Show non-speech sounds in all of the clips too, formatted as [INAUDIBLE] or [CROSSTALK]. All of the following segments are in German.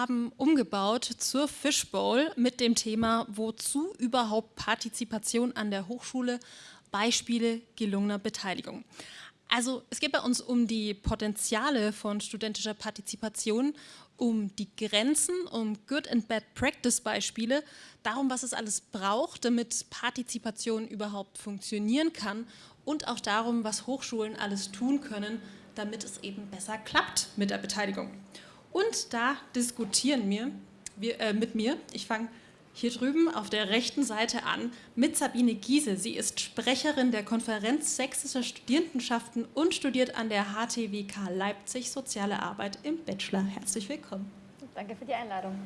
haben umgebaut zur Fishbowl mit dem Thema Wozu überhaupt Partizipation an der Hochschule? Beispiele gelungener Beteiligung. Also es geht bei uns um die Potenziale von studentischer Partizipation, um die Grenzen, um Good and Bad Practice Beispiele, darum, was es alles braucht, damit Partizipation überhaupt funktionieren kann und auch darum, was Hochschulen alles tun können, damit es eben besser klappt mit der Beteiligung. Und da diskutieren wir, wir äh, mit mir, ich fange hier drüben auf der rechten Seite an mit Sabine Giese. Sie ist Sprecherin der Konferenz sächsischer Studierendenschaften und studiert an der HTWK Leipzig Soziale Arbeit im Bachelor. Herzlich willkommen. Danke für die Einladung.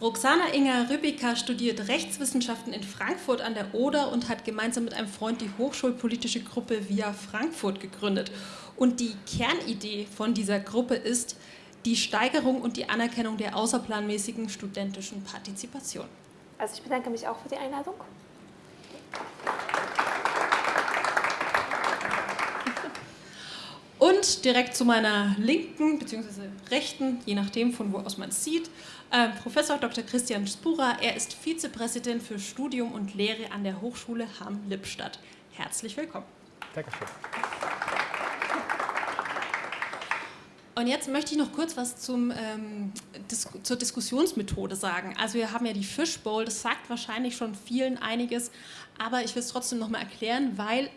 Roxana Inger Rübiker studiert Rechtswissenschaften in Frankfurt an der Oder und hat gemeinsam mit einem Freund die hochschulpolitische Gruppe Via Frankfurt gegründet. Und die Kernidee von dieser Gruppe ist die Steigerung und die Anerkennung der außerplanmäßigen studentischen Partizipation. Also ich bedanke mich auch für die Einladung. Und direkt zu meiner linken bzw. rechten, je nachdem von wo aus man es sieht, äh, Professor Dr. Christian Spura. Er ist Vizepräsident für Studium und Lehre an der Hochschule Hamm-Lippstadt. Herzlich willkommen. Dankeschön. Und jetzt möchte ich noch kurz was zum, ähm, dis zur Diskussionsmethode sagen. Also wir haben ja die Fishbowl, das sagt wahrscheinlich schon vielen einiges, aber ich will es trotzdem nochmal erklären, weil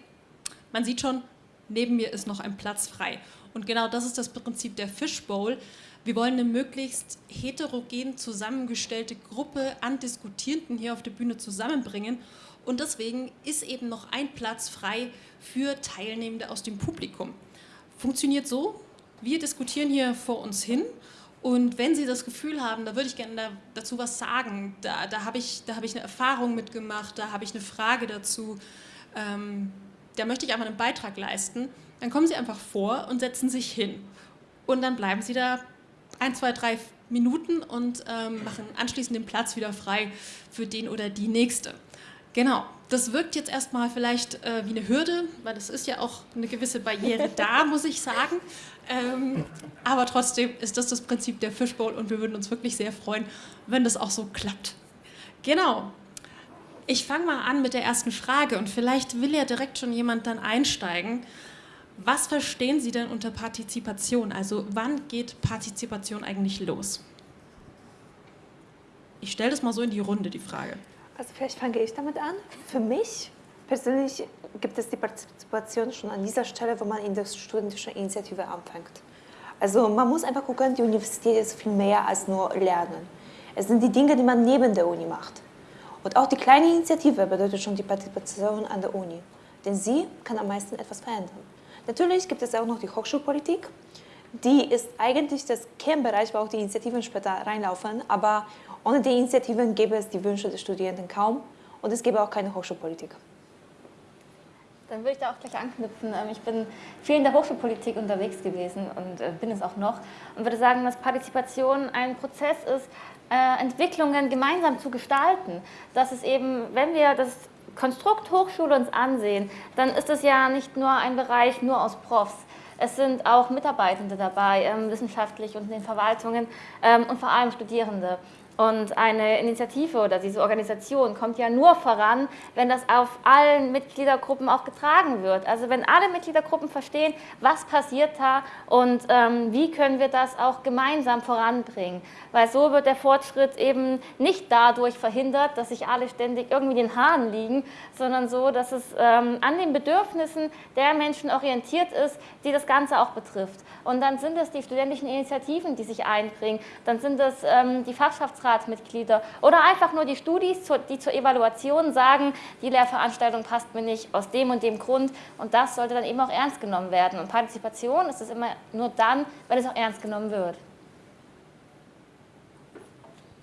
man sieht schon, neben mir ist noch ein Platz frei. Und genau das ist das Prinzip der Fishbowl. Wir wollen eine möglichst heterogen zusammengestellte Gruppe an Diskutierenden hier auf der Bühne zusammenbringen. Und deswegen ist eben noch ein Platz frei für Teilnehmende aus dem Publikum. Funktioniert so, wir diskutieren hier vor uns hin und wenn Sie das Gefühl haben, da würde ich gerne da, dazu was sagen, da, da habe ich, hab ich eine Erfahrung mitgemacht, da habe ich eine Frage dazu, ähm, da möchte ich einfach einen Beitrag leisten, dann kommen Sie einfach vor und setzen sich hin. Und dann bleiben Sie da ein, zwei, drei Minuten und ähm, machen anschließend den Platz wieder frei für den oder die Nächste. Genau, das wirkt jetzt erstmal vielleicht äh, wie eine Hürde, weil es ist ja auch eine gewisse Barriere da, [LAUGHS] muss ich sagen. Ähm, aber trotzdem ist das das Prinzip der Fishbowl und wir würden uns wirklich sehr freuen, wenn das auch so klappt. Genau. Ich fange mal an mit der ersten Frage und vielleicht will ja direkt schon jemand dann einsteigen. Was verstehen Sie denn unter Partizipation? Also wann geht Partizipation eigentlich los? Ich stelle das mal so in die Runde, die Frage. Also vielleicht fange ich damit an. Für mich persönlich gibt es die Partizipation schon an dieser Stelle, wo man in der studentischen Initiative anfängt. Also man muss einfach gucken, die Universität ist viel mehr als nur Lernen. Es sind die Dinge, die man neben der Uni macht. Und auch die kleine Initiative bedeutet schon die Partizipation an der Uni. Denn sie kann am meisten etwas verändern. Natürlich gibt es auch noch die Hochschulpolitik. Die ist eigentlich das Kernbereich, wo auch die Initiativen später reinlaufen. Aber ohne die Initiativen gäbe es die Wünsche der Studierenden kaum und es gäbe auch keine Hochschulpolitik. Dann würde ich da auch gleich anknüpfen. Ähm, ich bin viel in der Hochschulpolitik unterwegs gewesen und äh, bin es auch noch und würde sagen, dass Partizipation ein Prozess ist, äh, Entwicklungen gemeinsam zu gestalten. Dass es eben, wenn wir das Konstrukt Hochschule uns ansehen, dann ist es ja nicht nur ein Bereich nur aus Profs. Es sind auch Mitarbeitende dabei, ähm, wissenschaftlich und in den Verwaltungen ähm, und vor allem Studierende. Und eine Initiative oder diese Organisation kommt ja nur voran, wenn das auf allen Mitgliedergruppen auch getragen wird. Also wenn alle Mitgliedergruppen verstehen, was passiert da und ähm, wie können wir das auch gemeinsam voranbringen. Weil so wird der Fortschritt eben nicht dadurch verhindert, dass sich alle ständig irgendwie den Haaren liegen, sondern so, dass es ähm, an den Bedürfnissen der Menschen orientiert ist, die das Ganze auch betrifft. Und dann sind es die studentischen Initiativen, die sich einbringen, dann sind es ähm, die Fachschafts Aufsichtsratsmitglieder oder einfach nur die Studis, die zur Evaluation sagen, die Lehrveranstaltung passt mir nicht aus dem und dem Grund und das sollte dann eben auch ernst genommen werden. Und Partizipation ist es immer nur dann, wenn es auch ernst genommen wird.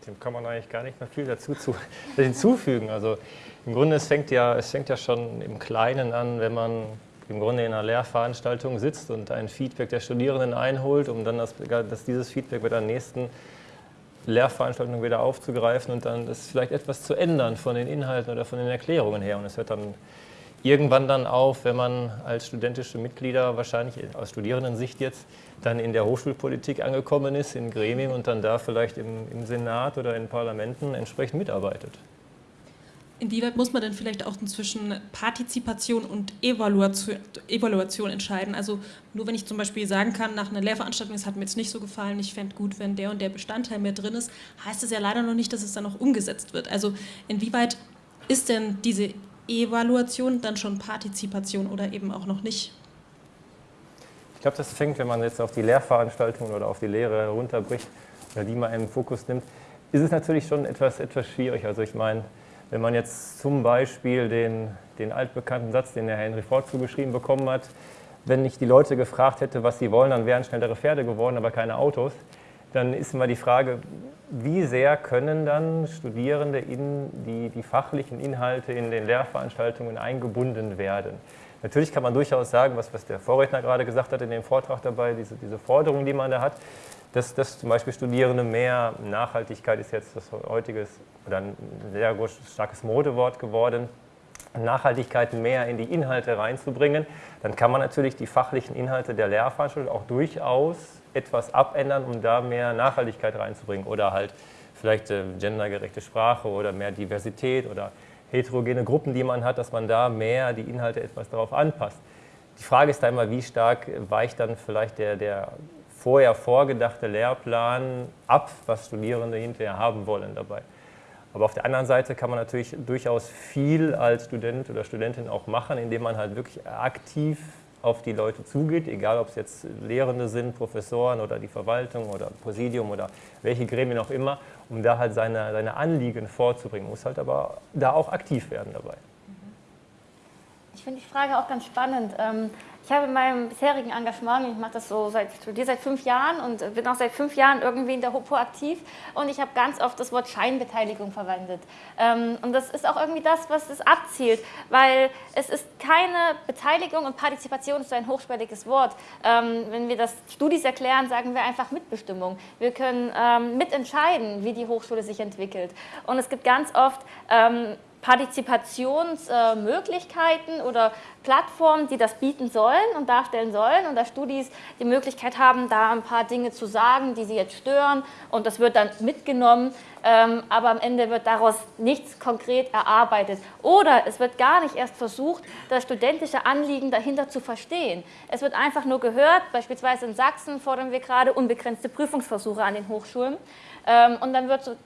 Dem kann man eigentlich gar nicht mehr viel dazu zu, [LAUGHS] hinzufügen. Also im Grunde, es fängt, ja, es fängt ja schon im Kleinen an, wenn man im Grunde in einer Lehrveranstaltung sitzt und ein Feedback der Studierenden einholt, um dann das, dass dieses Feedback bei der nächsten Lehrveranstaltung wieder aufzugreifen und dann das vielleicht etwas zu ändern von den Inhalten oder von den Erklärungen her. Und es wird dann irgendwann dann auf, wenn man als studentische Mitglieder wahrscheinlich aus Studierendensicht jetzt dann in der Hochschulpolitik angekommen ist, in Gremien und dann da vielleicht im, im Senat oder in Parlamenten entsprechend mitarbeitet. Inwieweit muss man denn vielleicht auch zwischen Partizipation und Evaluation, Evaluation, entscheiden? Also nur wenn ich zum Beispiel sagen kann, nach einer Lehrveranstaltung, es hat mir jetzt nicht so gefallen, ich fände gut, wenn der und der Bestandteil mehr drin ist, heißt es ja leider noch nicht, dass es dann auch umgesetzt wird. Also inwieweit ist denn diese Evaluation dann schon Partizipation oder eben auch noch nicht? Ich glaube, das fängt, wenn man jetzt auf die Lehrveranstaltungen oder auf die Lehre runterbricht oder die mal im Fokus nimmt, ist es natürlich schon etwas, etwas schwierig. Also ich meine, wenn man jetzt zum Beispiel den, den altbekannten Satz, den der Henry Ford zugeschrieben bekommen hat, wenn ich die Leute gefragt hätte, was sie wollen, dann wären schnellere Pferde geworden, aber keine Autos, dann ist immer die Frage, wie sehr können dann Studierende in die, die fachlichen Inhalte in den Lehrveranstaltungen eingebunden werden? Natürlich kann man durchaus sagen, was, was der Vorredner gerade gesagt hat in dem Vortrag dabei, diese, diese Forderung, die man da hat, dass, dass zum Beispiel Studierende mehr, Nachhaltigkeit ist jetzt das heutige oder ein sehr starkes Modewort geworden, Nachhaltigkeit mehr in die Inhalte reinzubringen, dann kann man natürlich die fachlichen Inhalte der Lehrveranstaltung auch durchaus etwas abändern, um da mehr Nachhaltigkeit reinzubringen oder halt vielleicht äh, gendergerechte Sprache oder mehr Diversität oder heterogene Gruppen, die man hat, dass man da mehr die Inhalte etwas darauf anpasst. Die Frage ist da immer, wie stark weicht dann vielleicht der, der vorher vorgedachte Lehrplan ab, was Studierende hinterher haben wollen dabei. Aber auf der anderen Seite kann man natürlich durchaus viel als Student oder Studentin auch machen, indem man halt wirklich aktiv auf die Leute zugeht, egal ob es jetzt Lehrende sind, Professoren oder die Verwaltung oder Präsidium oder welche Gremien auch immer, um da halt seine, seine Anliegen vorzubringen, muss halt aber da auch aktiv werden dabei. Ich finde die Frage auch ganz spannend. Ähm, ich habe in meinem bisherigen Engagement, ich mache das so seit, studiere seit fünf Jahren und bin auch seit fünf Jahren irgendwie in der HOPO aktiv und ich habe ganz oft das Wort Scheinbeteiligung verwendet. Ähm, und das ist auch irgendwie das, was es abzielt, weil es ist keine Beteiligung und Partizipation ist so ein hochschwelliges Wort. Ähm, wenn wir das Studis erklären, sagen wir einfach Mitbestimmung. Wir können mitentscheiden, wie die Hochschule sich entwickelt. Und es gibt ganz oft Partizipationsmöglichkeiten oder Plattformen, die das bieten sollen und darstellen sollen. Und da Studis die Möglichkeit haben, da ein paar Dinge zu sagen, die sie jetzt stören. Und das wird dann mitgenommen, ähm, aber am Ende wird daraus nichts konkret erarbeitet. Oder es wird gar nicht erst versucht, das studentische Anliegen dahinter zu verstehen. Es wird einfach nur gehört, beispielsweise in Sachsen fordern wir gerade unbegrenzte Prüfungsversuche an den Hochschulen. Ähm, und dann wird so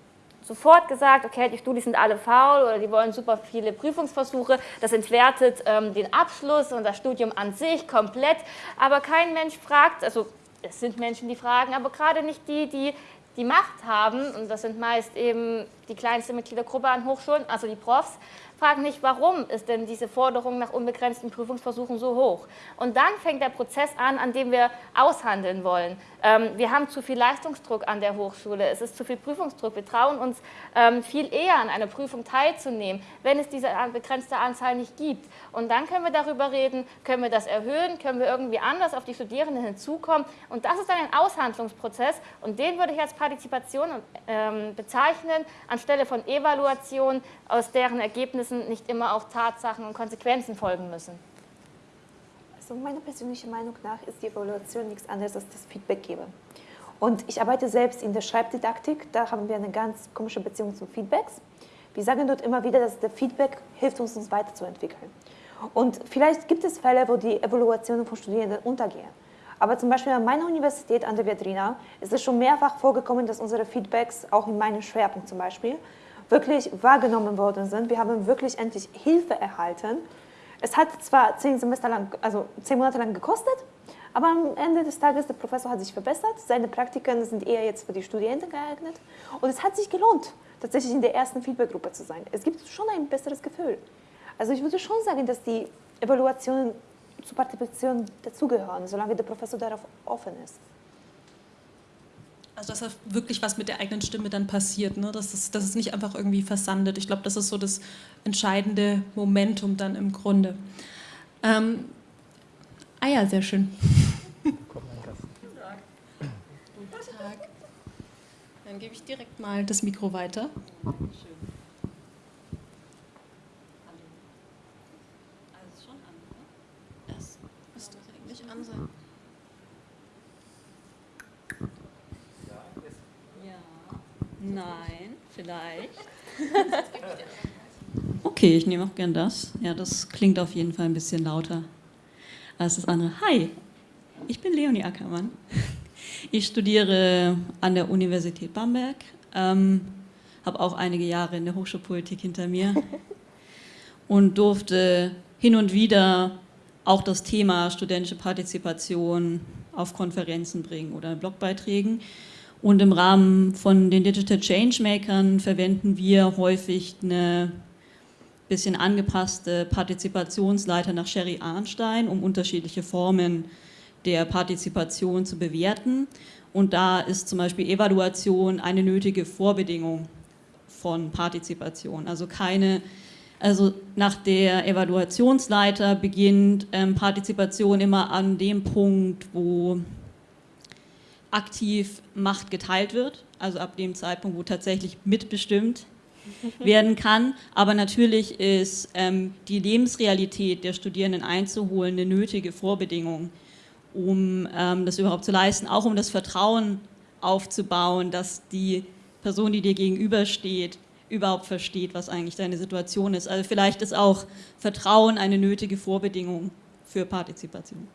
sofort gesagt, okay, die Studis sind alle faul oder die wollen super viele Prüfungsversuche. Das entwertet ähm, den Abschluss und das Studium an sich komplett. Aber kein Mensch fragt, also es sind Menschen, die fragen, aber gerade nicht die, die die Macht haben, und das sind meist eben die kleinste Mitgliedergruppe an Hochschulen, also die Profs, fragen nicht, warum ist denn diese Forderung nach unbegrenzten Prüfungsversuchen so hoch? Und dann fängt der Prozess an, an dem wir aushandeln wollen. Ähm, wir haben zu viel Leistungsdruck an der Hochschule, es ist zu viel Prüfungsdruck. Wir trauen uns ähm, viel eher an einer Prüfung teilzunehmen, wenn es diese begrenzte Anzahl nicht gibt. Und dann können wir darüber reden, können wir das erhöhen, können wir irgendwie anders auf die Studierenden hinzukommen. Und das ist dann ein Aushandlungsprozess und den würde ich als Partizipation ähm, bezeichnen, anstelle von Evaluation, aus deren Ergebnissen nicht immer auch Tatsachen und Konsequenzen folgen müssen. Also meiner persönlichen Meinung nach ist die Evaluation nichts anderes als das Feedback geben. Und ich arbeite selbst in der Schreibdidaktik, da haben wir eine ganz komische Beziehung zu Feedbacks. Wir sagen dort immer wieder, dass der Feedback hilft uns, uns weiterzuentwickeln. Und vielleicht gibt es Fälle, wo die Evaluationen von Studierenden untergehen. Aber zum Beispiel an meiner Universität, an der Viadrina, ist es schon mehrfach vorgekommen, dass unsere Feedbacks, auch in meinem Schwerpunkt zum Beispiel, wirklich wahrgenommen worden sind. Wir haben wirklich endlich Hilfe erhalten es hat zwar zehn Semester lang, also zehn Monate lang gekostet, aber am Ende des Tages, der Professor hat sich verbessert, seine Praktiken sind eher jetzt für die Studierenden geeignet und es hat sich gelohnt, tatsächlich in der ersten Feedbackgruppe zu sein. Es gibt schon ein besseres Gefühl. Also ich würde schon sagen, dass die Evaluationen zur Partizipation dazugehören, solange der Professor darauf offen ist. Also dass da wirklich was mit der eigenen Stimme dann passiert, ne? dass, es, dass es nicht einfach irgendwie versandet. Ich glaube, das ist so das entscheidende Momentum dann im Grunde. Ähm, ah ja, sehr schön. Guten Tag. Guten Tag. Dann gebe ich direkt mal das Mikro weiter. Schön. Nein, vielleicht. [LAUGHS] Okay, ich nehme auch gern das. Ja, das klingt auf jeden Fall ein bisschen lauter als das andere. Hi, ich bin Leonie Ackermann. Ich studiere an der Universität Bamberg, ähm, habe auch einige Jahre in der Hochschulpolitik hinter mir [LAUGHS] und durfte hin und wieder auch das Thema studentische Partizipation auf Konferenzen bringen oder in Blogbeiträgen. Und im Rahmen von den Digital Changemakern verwenden wir häufig eine bisschen angepasste Partizipationsleiter nach Sherry Arnstein, um unterschiedliche Formen der Partizipation zu bewerten. Und da ist zum Beispiel Evaluation eine nötige Vorbedingung von Partizipation. Also keine, also nach der Evaluationsleiter beginnt ähm, Partizipation immer an dem Punkt, wo aktiv Macht geteilt wird, also ab dem Zeitpunkt, wo tatsächlich mitbestimmt [LAUGHS] werden kann. Aber natürlich ist ähm, die Lebensrealität der Studierenden einzuholen eine nötige Vorbedingung, um ähm, das überhaupt zu leisten, auch um das Vertrauen aufzubauen, dass die Person, die dir gegenübersteht, überhaupt versteht, was eigentlich deine Situation ist. Also vielleicht ist auch Vertrauen eine nötige Vorbedingung für Partizipation.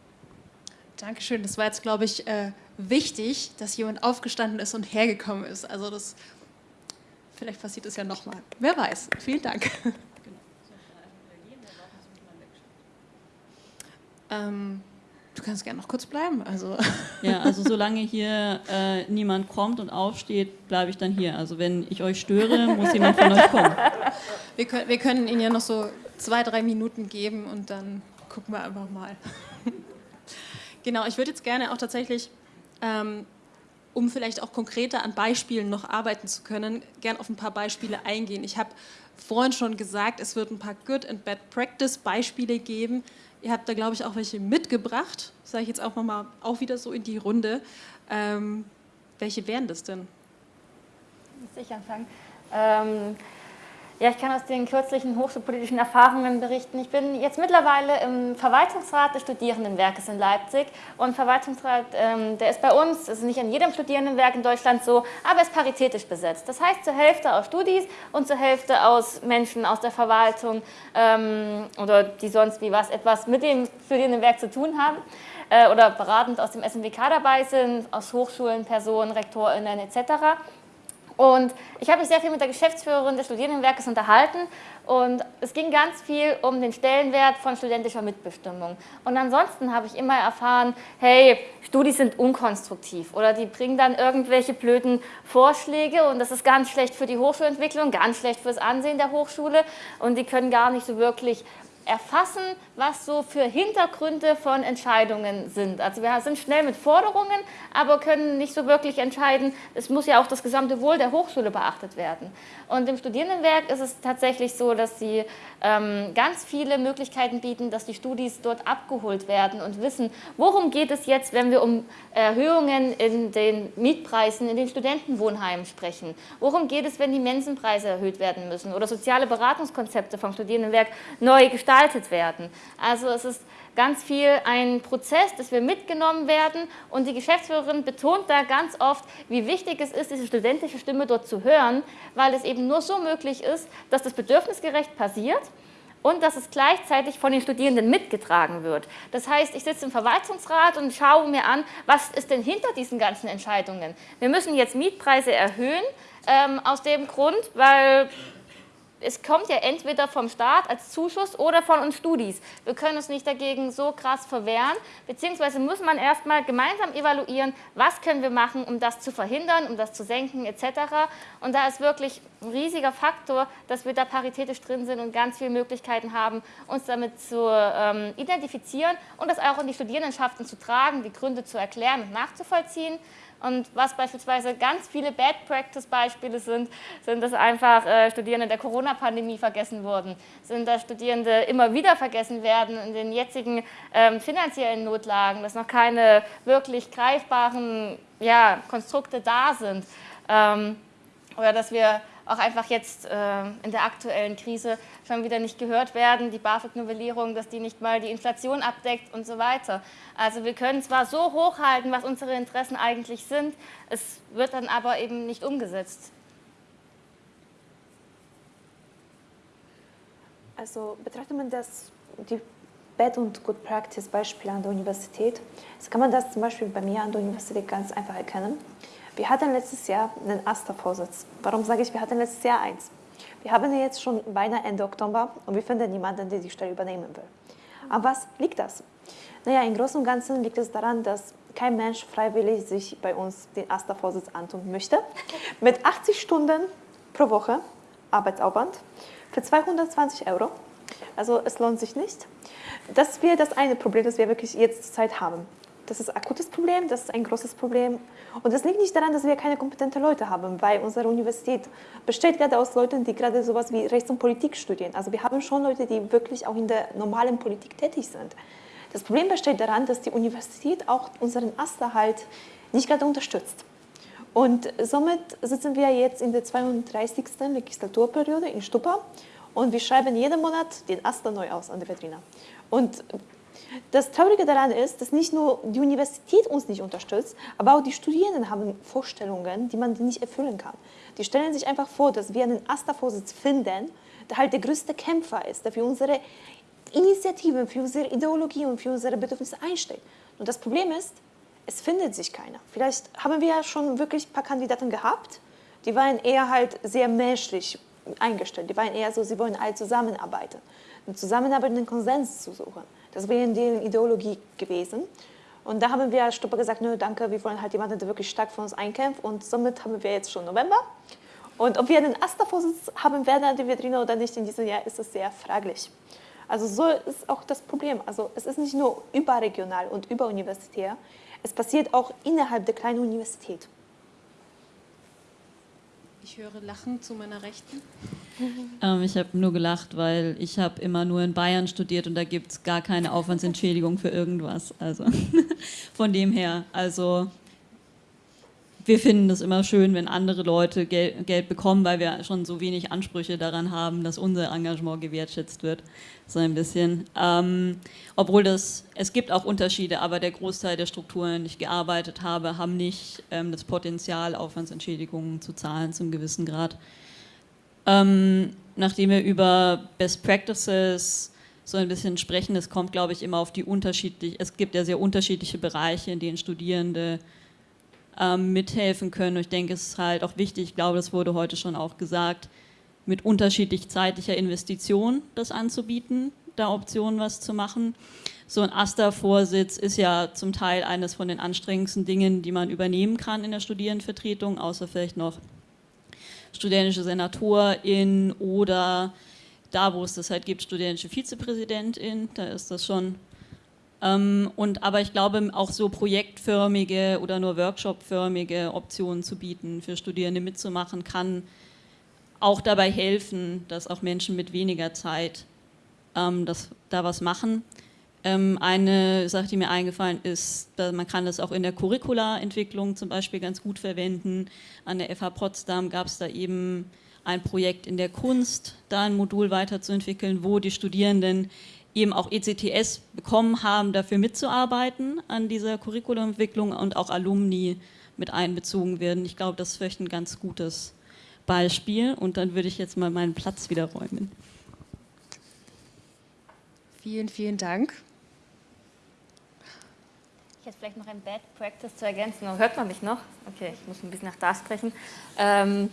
Dankeschön. Das war jetzt, glaube ich, äh, wichtig, dass jemand aufgestanden ist und hergekommen ist. Also das Vielleicht passiert es ja nochmal. Wer weiß. Vielen Dank. Ähm, du kannst gerne noch kurz bleiben. Also. Ja, also [LAUGHS] solange hier äh, niemand kommt und aufsteht, bleibe ich dann hier. Also wenn ich euch störe, muss jemand von euch kommen. Wir können, wir können Ihnen ja noch so zwei, drei Minuten geben und dann gucken wir einfach mal. [LAUGHS] Genau, ich würde jetzt gerne auch tatsächlich ähm, um vielleicht auch konkreter an Beispielen noch arbeiten zu können, gern auf ein paar Beispiele eingehen. Ich habe vorhin schon gesagt, es wird ein paar Good and Bad Practice Beispiele geben. Ihr habt da, glaube ich, auch welche mitgebracht. Sage ich jetzt auch nochmal auch wieder so in die Runde. Ähm, welche wären das denn? Muss ich anfangen? Ähm, ja, ich kann aus den kürzlichen hochschulpolitischen Erfahrungen berichten. Ich bin jetzt mittlerweile im Verwaltungsrat des Studierendenwerkes in Leipzig und Verwaltungsrat, ähm, der ist bei uns, ist nicht an jedem Studierendenwerk in Deutschland so, aber ist paritätisch besetzt. Das heißt zur Hälfte aus Studis und zur Hälfte aus Menschen aus der Verwaltung ähm, oder die sonst wie was etwas mit dem Studierendenwerk zu tun haben äh, oder beratend aus dem SMWK dabei sind, aus Hochschulen, Personen, RektorInnen etc., und ich habe mich sehr viel mit der Geschäftsführerin des Studierendenwerkes unterhalten und es ging ganz viel um den Stellenwert von studentischer Mitbestimmung. Und ansonsten habe ich immer erfahren, hey, Studis sind unkonstruktiv oder die bringen dann irgendwelche blöden Vorschläge und das ist ganz schlecht für die Hochschulentwicklung, ganz schlecht fürs Ansehen der Hochschule und die können gar nicht so wirklich erfassen, was so für Hintergründe von Entscheidungen sind. Also wir sind schnell mit Forderungen, aber können nicht so wirklich entscheiden, es muss ja auch das gesamte Wohl der Hochschule beachtet werden. Und im Studierendenwerk ist es tatsächlich so, dass sie ähm, ganz viele Möglichkeiten bieten, dass die Studis dort abgeholt werden und wissen, worum geht es jetzt, wenn wir um Erhöhungen in den Mietpreisen in den Studentenwohnheimen sprechen. Worum geht es, wenn die Mensenpreise erhöht werden müssen oder soziale Beratungskonzepte vom Studierendenwerk neu gestaltet werden. Also es ist ganz viel ein Prozess, dass wir mitgenommen werden und die Geschäftsführerin betont da ganz oft, wie wichtig es ist, diese studentische Stimme dort zu hören, weil es eben nur so möglich ist, dass das bedürfnisgerecht passiert und dass es gleichzeitig von den Studierenden mitgetragen wird. Das heißt, ich sitze im Verwaltungsrat und schaue mir an, was ist denn hinter diesen ganzen Entscheidungen. Wir müssen jetzt Mietpreise erhöhen, ähm, aus dem Grund, weil es kommt ja entweder vom Staat als Zuschuss oder von uns Studis. Wir können uns nicht dagegen so krass verwehren, beziehungsweise muss man erstmal gemeinsam evaluieren, was können wir machen, um das zu verhindern, um das zu senken etc. Und da ist wirklich ein riesiger Faktor, dass wir da paritätisch drin sind und ganz viele Möglichkeiten haben, uns damit zu ähm, identifizieren und das auch in die Studierendenschaften zu tragen, die Gründe zu erklären und nachzuvollziehen. Und was beispielsweise ganz viele Bad-Practice-Beispiele sind, sind, dass einfach äh, Studierende der Corona-Pandemie vergessen wurden, sind, dass Studierende immer wieder vergessen werden in den jetzigen ähm, finanziellen Notlagen, dass noch keine wirklich greifbaren ja, Konstrukte da sind. Ähm, oder dass wir auch einfach jetzt äh, in der aktuellen Krise schon wieder nicht gehört werden, die BAföG-Novellierung, dass die nicht mal die Inflation abdeckt und so weiter. Also wir können zwar so hochhalten, was unsere Interessen eigentlich sind, es wird dann aber eben nicht umgesetzt. Also betrachtet man das, die Bad- und Good Practice-Beispiele an der Universität, so kann man das zum Beispiel bei mir an der Universität ganz einfach erkennen. Wir hatten letztes Jahr einen AStA-Vorsitz. Warum sage ich, wir hatten letztes Jahr eins? Wir haben jetzt schon beinahe Ende Oktober und wir finden niemanden, der die Stelle übernehmen will. An was liegt das? Naja, im Großen und Ganzen liegt es daran, dass kein Mensch freiwillig sich bei uns den AStA-Vorsitz antun möchte. [LAUGHS] Mit 80 Stunden pro Woche Arbeitsaufwand für 220 Euro. Also es lohnt sich nicht. Das wäre das eine Problem, das wir wirklich jetzt zur Zeit haben. Das ist ein akutes Problem, das ist ein großes Problem. Und das liegt nicht daran, dass wir keine kompetenten Leute haben, weil unsere Universität besteht gerade aus Leuten, die gerade sowas wie Rechts- und Politik studieren. Also wir haben schon Leute, die wirklich auch in der normalen Politik tätig sind. Das Problem besteht daran, dass die Universität auch unseren Aster halt nicht gerade unterstützt. Und somit sitzen wir jetzt in der 32. Legislaturperiode in Stupa und wir schreiben jeden Monat den Aster neu aus an der Vitrine. Und das Traurige daran ist, dass nicht nur die Universität uns nicht unterstützt, aber auch die Studierenden haben Vorstellungen, die man nicht erfüllen kann. Die stellen sich einfach vor, dass wir einen AStA-Vorsitz finden, der halt der größte Kämpfer ist, der für unsere Initiativen, für unsere Ideologie und für unsere Bedürfnisse einsteht. Und das Problem ist, es findet sich keiner. Vielleicht haben wir ja schon wirklich ein paar Kandidaten gehabt, die waren eher halt sehr menschlich eingestellt. Die waren eher so, sie wollen alle zusammenarbeiten. Zusammenarbeit, einen Konsens zu suchen. Das wäre in deren Ideologie gewesen. Und da haben wir als gesagt, nö, danke, wir wollen halt jemanden, der wirklich stark für uns einkämpft. Und somit haben wir jetzt schon November. Und ob wir einen AStA-Vorsitz haben werden der Vitrine oder nicht in diesem Jahr, ist es sehr fraglich. Also so ist auch das Problem. Also es ist nicht nur überregional und überuniversitär, es passiert auch innerhalb der kleinen Universität. Ich höre Lachen zu meiner Rechten. Ähm, ich habe nur gelacht, weil ich habe immer nur in Bayern studiert und da gibt es gar keine Aufwandsentschädigung für irgendwas. Also [LAUGHS] von dem her, also wir finden es immer schön, wenn andere Leute Gel Geld bekommen, weil wir schon so wenig Ansprüche daran haben, dass unser Engagement gewertschätzt wird. So ein bisschen. Ähm, obwohl das, es gibt auch Unterschiede, aber der Großteil der Strukturen, denen ich gearbeitet habe, haben nicht ähm, das Potenzial, Aufwandsentschädigungen zu zahlen zum gewissen Grad. Ähm, nachdem wir über Best Practices so ein bisschen sprechen, es kommt, glaube ich, immer auf die unterschiedlich, es gibt ja sehr unterschiedliche Bereiche, in denen Studierende ähm, mithelfen können. Und ich denke, es ist halt auch wichtig, ich glaube, das wurde heute schon auch gesagt, mit unterschiedlich zeitlicher Investition das anzubieten, da Optionen was zu machen. So ein AStA-Vorsitz ist ja zum Teil eines von den anstrengendsten Dingen, die man übernehmen kann in der Studierendenvertretung, außer vielleicht noch studentische Senatorin oder da, wo es das halt gibt, studentische Vizepräsidentin, da ist das schon ähm, und, aber ich glaube, auch so projektförmige oder nur workshopförmige Optionen zu bieten, für Studierende mitzumachen, kann auch dabei helfen, dass auch Menschen mit weniger Zeit ähm, das, da was machen. Ähm, eine Sache, die mir eingefallen ist, man kann das auch in der Curricula-Entwicklung zum Beispiel ganz gut verwenden. An der FH Potsdam gab es da eben ein Projekt in der Kunst, da ein Modul weiterzuentwickeln, wo die Studierenden eben auch ECTS bekommen haben, dafür mitzuarbeiten an dieser Curriculumentwicklung und auch Alumni mit einbezogen werden. Ich glaube, das ist vielleicht ein ganz gutes Beispiel und dann würde ich jetzt mal meinen Platz wieder räumen. Vielen, vielen Dank. Ich hätte vielleicht noch ein Bad Practice zu ergänzen. Hört man mich noch? Okay, ich muss ein bisschen nach da sprechen. Ähm,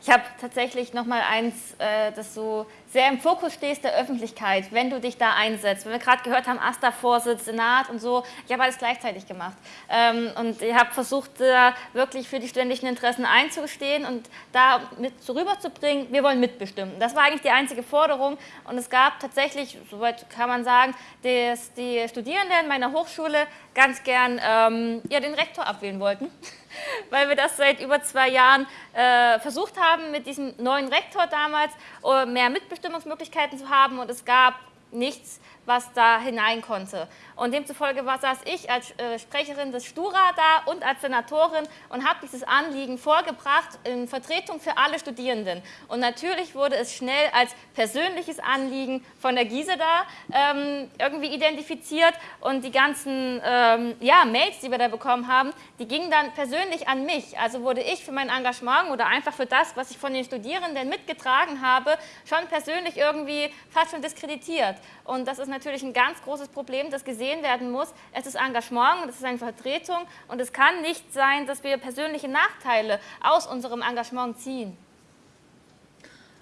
ich habe tatsächlich noch mal eins, äh, das so sehr im Fokus steht der Öffentlichkeit, wenn du dich da einsetzt. Wenn wir gerade gehört haben, AStA-Vorsitz, Senat und so, ich habe alles gleichzeitig gemacht. Ähm, und ich habe versucht, da wirklich für die studentischen Interessen einzustehen und da mit so rüberzubringen, wir wollen mitbestimmen. Das war eigentlich die einzige Forderung. Und es gab tatsächlich, soweit kann man sagen, dass die Studierenden meiner Hochschule ganz gern ähm, ja, den Rektor abwählen wollten. [LAUGHS] [LAUGHS] weil wir das seit über zwei Jahren äh, versucht haben, mit diesem neuen Rektor damals uh, mehr Mitbestimmungsmöglichkeiten zu haben. Und es gab nichts, was da hinein konnte. Und demzufolge war, saß ich als äh, Sprecherin des Stura da und als Senatorin und habe dieses Anliegen vorgebracht in Vertretung für alle Studierenden. Und natürlich wurde es schnell als persönliches Anliegen von der Giese da ähm, irgendwie identifiziert und die ganzen ähm, ja, Mails, die wir da bekommen haben, die gingen dann persönlich an mich. Also wurde ich für mein Engagement oder einfach für das, was ich von den Studierenden mitgetragen habe, schon persönlich irgendwie fast schon diskreditiert. Und das ist natürlich ein ganz großes Problem, das gesehen werden muss. Es ist Engagement, es ist eine Vertretung und es kann nicht sein, dass wir persönliche Nachteile aus unserem Engagement ziehen.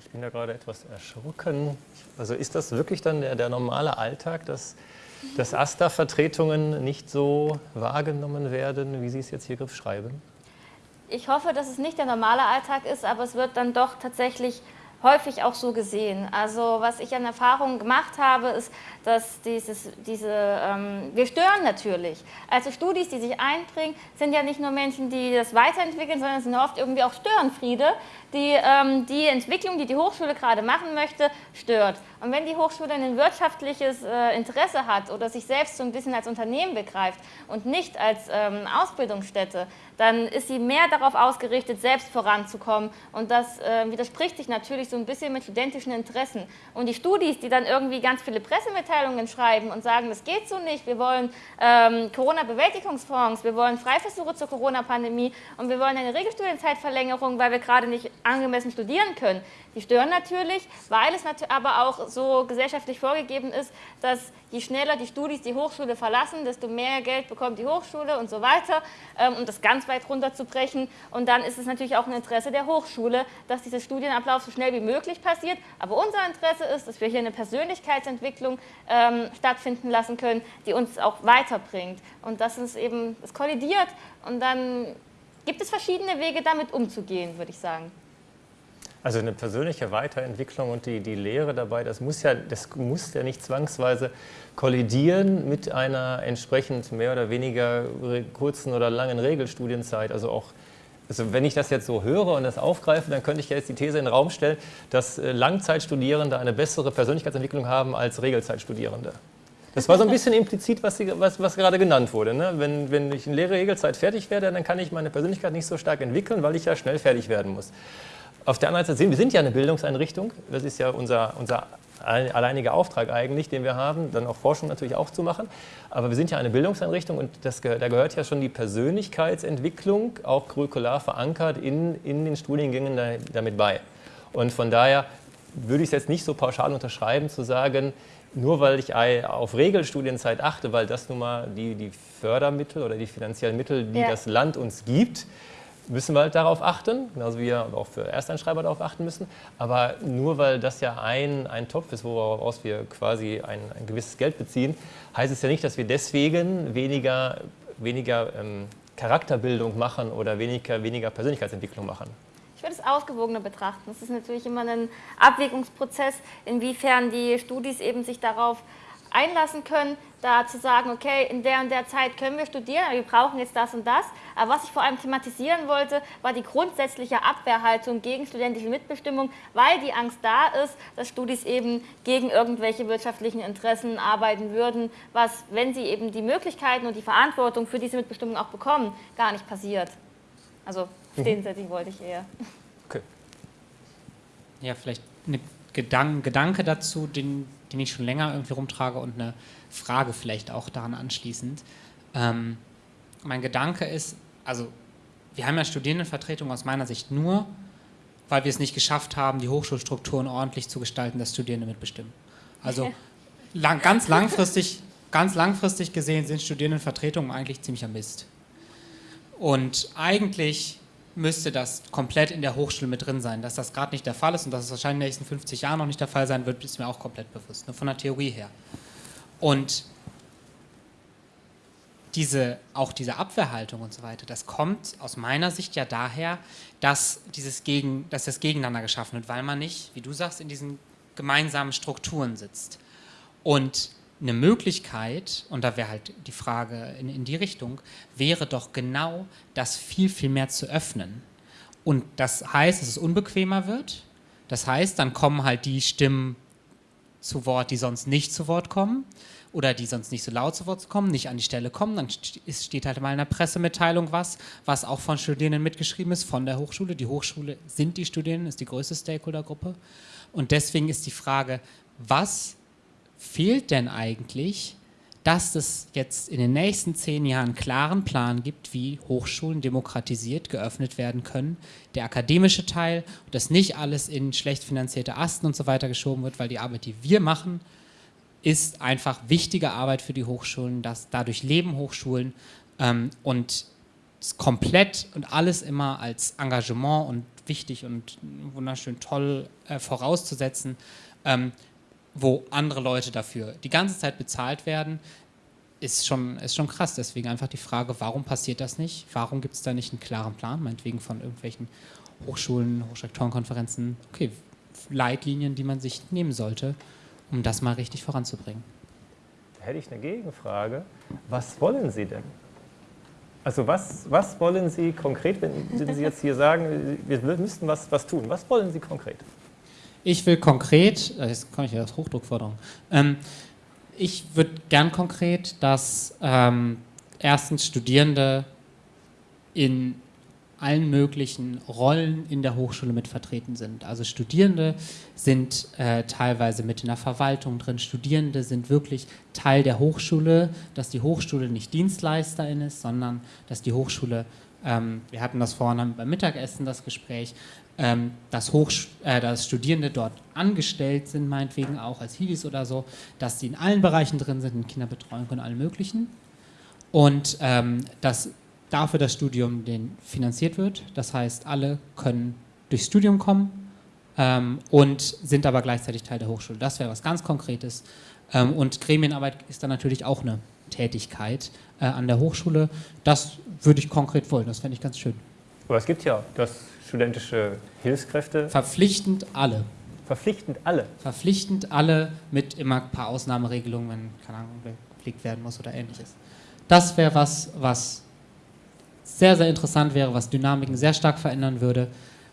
Ich bin da gerade etwas erschrocken. Also ist das wirklich dann der, der normale Alltag, dass, dass AStA-Vertretungen nicht so wahrgenommen werden, wie Sie es jetzt hier schreiben? Ich hoffe, dass es nicht der normale Alltag ist, aber es wird dann doch tatsächlich häufig auch so gesehen. Also was ich an Erfahrungen gemacht habe, ist, dass dieses, diese, ähm, wir stören natürlich. Also Studis, die sich einbringen, sind ja nicht nur Menschen, die das weiterentwickeln, sondern sind oft irgendwie auch Störenfriede, die ähm, die Entwicklung, die die Hochschule gerade machen möchte, stört. Und wenn die Hochschule ein wirtschaftliches äh, Interesse hat oder sich selbst so ein bisschen als Unternehmen begreift und nicht als ähm, Ausbildungsstätte, dann ist sie mehr darauf ausgerichtet, selbst voranzukommen. Und das äh, widerspricht sich natürlich so ein bisschen mit studentischen Interessen. Und die Studis, die dann irgendwie ganz viele Pressemitteilungen schreiben und sagen, das geht so nicht, wir wollen ähm, Corona-Bewältigungsfonds, wir wollen Freiversuche zur Corona-Pandemie und wir wollen eine Regelstudienzeitverlängerung, weil wir gerade nicht angemessen studieren können. Die stören natürlich, weil es aber auch so gesellschaftlich vorgegeben ist, dass je schneller die Studis die Hochschule verlassen, desto mehr Geld bekommt die Hochschule und so weiter, ähm, um das ganz weit runterzubrechen. Und dann ist es natürlich auch ein Interesse der Hochschule, dass dieser Studienablauf so schnell wie möglich passiert. Aber unser Interesse ist, dass wir hier eine Persönlichkeitsentwicklung ähm, stattfinden lassen können, die uns auch weiterbringt. Und das ist eben, es kollidiert und dann gibt es verschiedene Wege, damit umzugehen, würde ich sagen. Also eine persönliche Weiterentwicklung und die, die Lehre dabei, das muss, ja, das muss ja nicht zwangsweise kollidieren mit einer entsprechend mehr oder weniger kurzen oder langen Regelstudienzeit. Also auch also wenn ich das jetzt so höre und das aufgreife, dann könnte ich jetzt die These in den Raum stellen, dass äh, Langzeitstudierende eine bessere Persönlichkeitsentwicklung haben als Regelzeitstudierende. Das war so ein bisschen implizit, was, Sie, was, was gerade genannt wurde. Ne? Wenn, wenn ich in leere Regelzeit fertig werde, dann kann ich meine Persönlichkeit nicht so stark entwickeln, weil ich ja schnell fertig werden muss. Auf der anderen Seite sehen wir sind ja eine Bildungseinrichtung. Das ist ja unser, unser alleiniger Auftrag eigentlich, den wir haben, dann auch Forschung natürlich auch zu machen. Aber wir sind ja eine Bildungseinrichtung und das, da gehört ja schon die Persönlichkeitsentwicklung auch curricular verankert in, in den Studiengängen da, damit bei. Und von daher würde ich es jetzt nicht so pauschal unterschreiben, zu sagen, nur weil ich auf Regelstudienzeit achte, weil das nun mal die, die Fördermittel oder die finanziellen Mittel, die ja. das Land uns gibt, müssen wir halt darauf achten, genauso wie wir auch für Ersteinschreiber darauf achten müssen. Aber nur weil das ja ein, ein Topf ist, woraus wir quasi ein, ein gewisses Geld beziehen, heißt es ja nicht, dass wir deswegen weniger, weniger ähm, Charakterbildung machen oder weniger, weniger Persönlichkeitsentwicklung machen. Ich würde es ausgewogener betrachten. Es ist natürlich immer ein Abwägungsprozess, inwiefern die Studis eben sich darauf einlassen können, da zu sagen, okay, in der und der Zeit können wir studieren, aber wir brauchen jetzt das und das. Aber was ich vor allem thematisieren wollte, war die grundsätzliche Abwehrhaltung gegen studentische Mitbestimmung, weil die Angst da ist, dass Studis eben gegen irgendwelche wirtschaftlichen Interessen arbeiten würden, was, wenn sie eben die Möglichkeiten und die Verantwortung für diese Mitbestimmung auch bekommen, gar nicht passiert. Also mhm. den Setting wollte ich eher. Okay. Ja, vielleicht ein Gedanke, Gedanke dazu, den den ich schon länger irgendwie rumtrage und eine Frage vielleicht auch daran anschließend. Ähm, mein Gedanke ist, also wir haben ja Studierendenvertretung aus meiner Sicht nur, weil wir es nicht geschafft haben, die Hochschulstrukturen ordentlich zu gestalten, dass Studierende mitbestimmen. Also lang, ganz, langfristig, ganz langfristig gesehen sind Studierendenvertretungen eigentlich ziemlicher Mist. Und eigentlich müsste das komplett in der Hochschule mit drin sein. Dass das gerade nicht der Fall ist und dass es wahrscheinlich in den nächsten 50 Jahren noch nicht der Fall sein wird, ist mir auch komplett bewusst, nur von der Theorie her. Und diese, auch diese Abwehrhaltung und so weiter, das kommt aus meiner Sicht ja daher, dass, dieses Gegen, dass das Gegeneinander geschaffen wird, weil man nicht, wie du sagst, in diesen gemeinsamen Strukturen sitzt. Und eine Möglichkeit, und da wäre halt die Frage in, in die Richtung, wäre doch genau das viel, viel mehr zu öffnen. Und das heißt, dass es unbequemer wird. Das heißt, dann kommen halt die Stimmen zu Wort, die sonst nicht zu Wort kommen oder die sonst nicht so laut zu Wort kommen, nicht an die Stelle kommen. Dann steht halt mal in der Pressemitteilung was, was auch von Studierenden mitgeschrieben ist, von der Hochschule. Die Hochschule sind die Studierenden, ist die größte Stakeholdergruppe. Und deswegen ist die Frage, was fehlt denn eigentlich, dass es jetzt in den nächsten zehn Jahren einen klaren Plan gibt, wie Hochschulen demokratisiert geöffnet werden können. Der akademische Teil, dass nicht alles in schlecht finanzierte Asten und so weiter geschoben wird, weil die Arbeit, die wir machen, ist einfach wichtige Arbeit für die Hochschulen, dass dadurch leben Hochschulen ähm, und komplett und alles immer als Engagement und wichtig und wunderschön toll äh, vorauszusetzen, ähm, wo andere Leute dafür die ganze Zeit bezahlt werden, ist schon, ist schon krass. Deswegen einfach die Frage, warum passiert das nicht? Warum gibt es da nicht einen klaren Plan, meinetwegen von irgendwelchen Hochschulen, Hochschulrektorenkonferenzen, okay, Leitlinien, die man sich nehmen sollte, um das mal richtig voranzubringen. Da hätte ich eine Gegenfrage. Was wollen Sie denn? Also was, was wollen Sie konkret, wenn Sie jetzt hier sagen, wir müssten was, was tun? Was wollen Sie konkret? Ich will konkret, äh, jetzt komme ich ja aus Hochdruckforderung, ähm, ich würde gern konkret, dass ähm, erstens Studierende in allen möglichen Rollen in der Hochschule mit vertreten sind. Also Studierende sind äh, teilweise mit in der Verwaltung drin, Studierende sind wirklich Teil der Hochschule, dass die Hochschule nicht Dienstleisterin ist, sondern dass die Hochschule, ähm, wir hatten das vorhin beim Mittagessen, das Gespräch, ähm, dass, äh, dass Studierende dort angestellt sind, meinetwegen auch als Hiwis oder so, dass sie in allen Bereichen drin sind, in Kinderbetreuung und allem möglichen. Und ähm, dass dafür das Studium den finanziert wird. Das heißt, alle können durchs Studium kommen ähm, und sind aber gleichzeitig Teil der Hochschule. Das wäre was ganz Konkretes. Ähm, und Gremienarbeit ist dann natürlich auch eine Tätigkeit äh, an der Hochschule. Das würde ich konkret wollen, das fände ich ganz schön. Aber es gibt ja das studentische Hilfskräfte. Verpflichtend alle. Verpflichtend alle? Verpflichtend alle mit immer ein paar Ausnahmeregelungen, wenn, keine Ahnung, gepflegt werden muss oder ähnliches. Das wäre was, was sehr, sehr interessant wäre, was Dynamiken sehr stark verändern würde,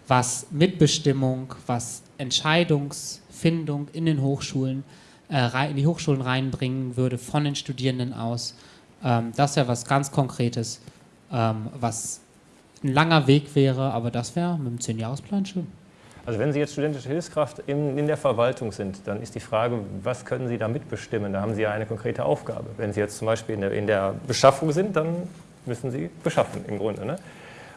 was Mitbestimmung, was Entscheidungsfindung in den Hochschulen, äh, in die Hochschulen reinbringen würde von den Studierenden aus. Ähm, das wäre was ganz Konkretes, ähm, was ein langer Weg wäre, aber das wäre mit dem 10-Jahres-Plan schön. Also wenn Sie jetzt studentische Hilfskraft in, in, der Verwaltung sind, dann ist die Frage, was können Sie da mitbestimmen? Da haben Sie ja eine konkrete Aufgabe. Wenn Sie jetzt zum Beispiel in der, in der Beschaffung sind, dann müssen sie beschaffen im Grunde. Ne?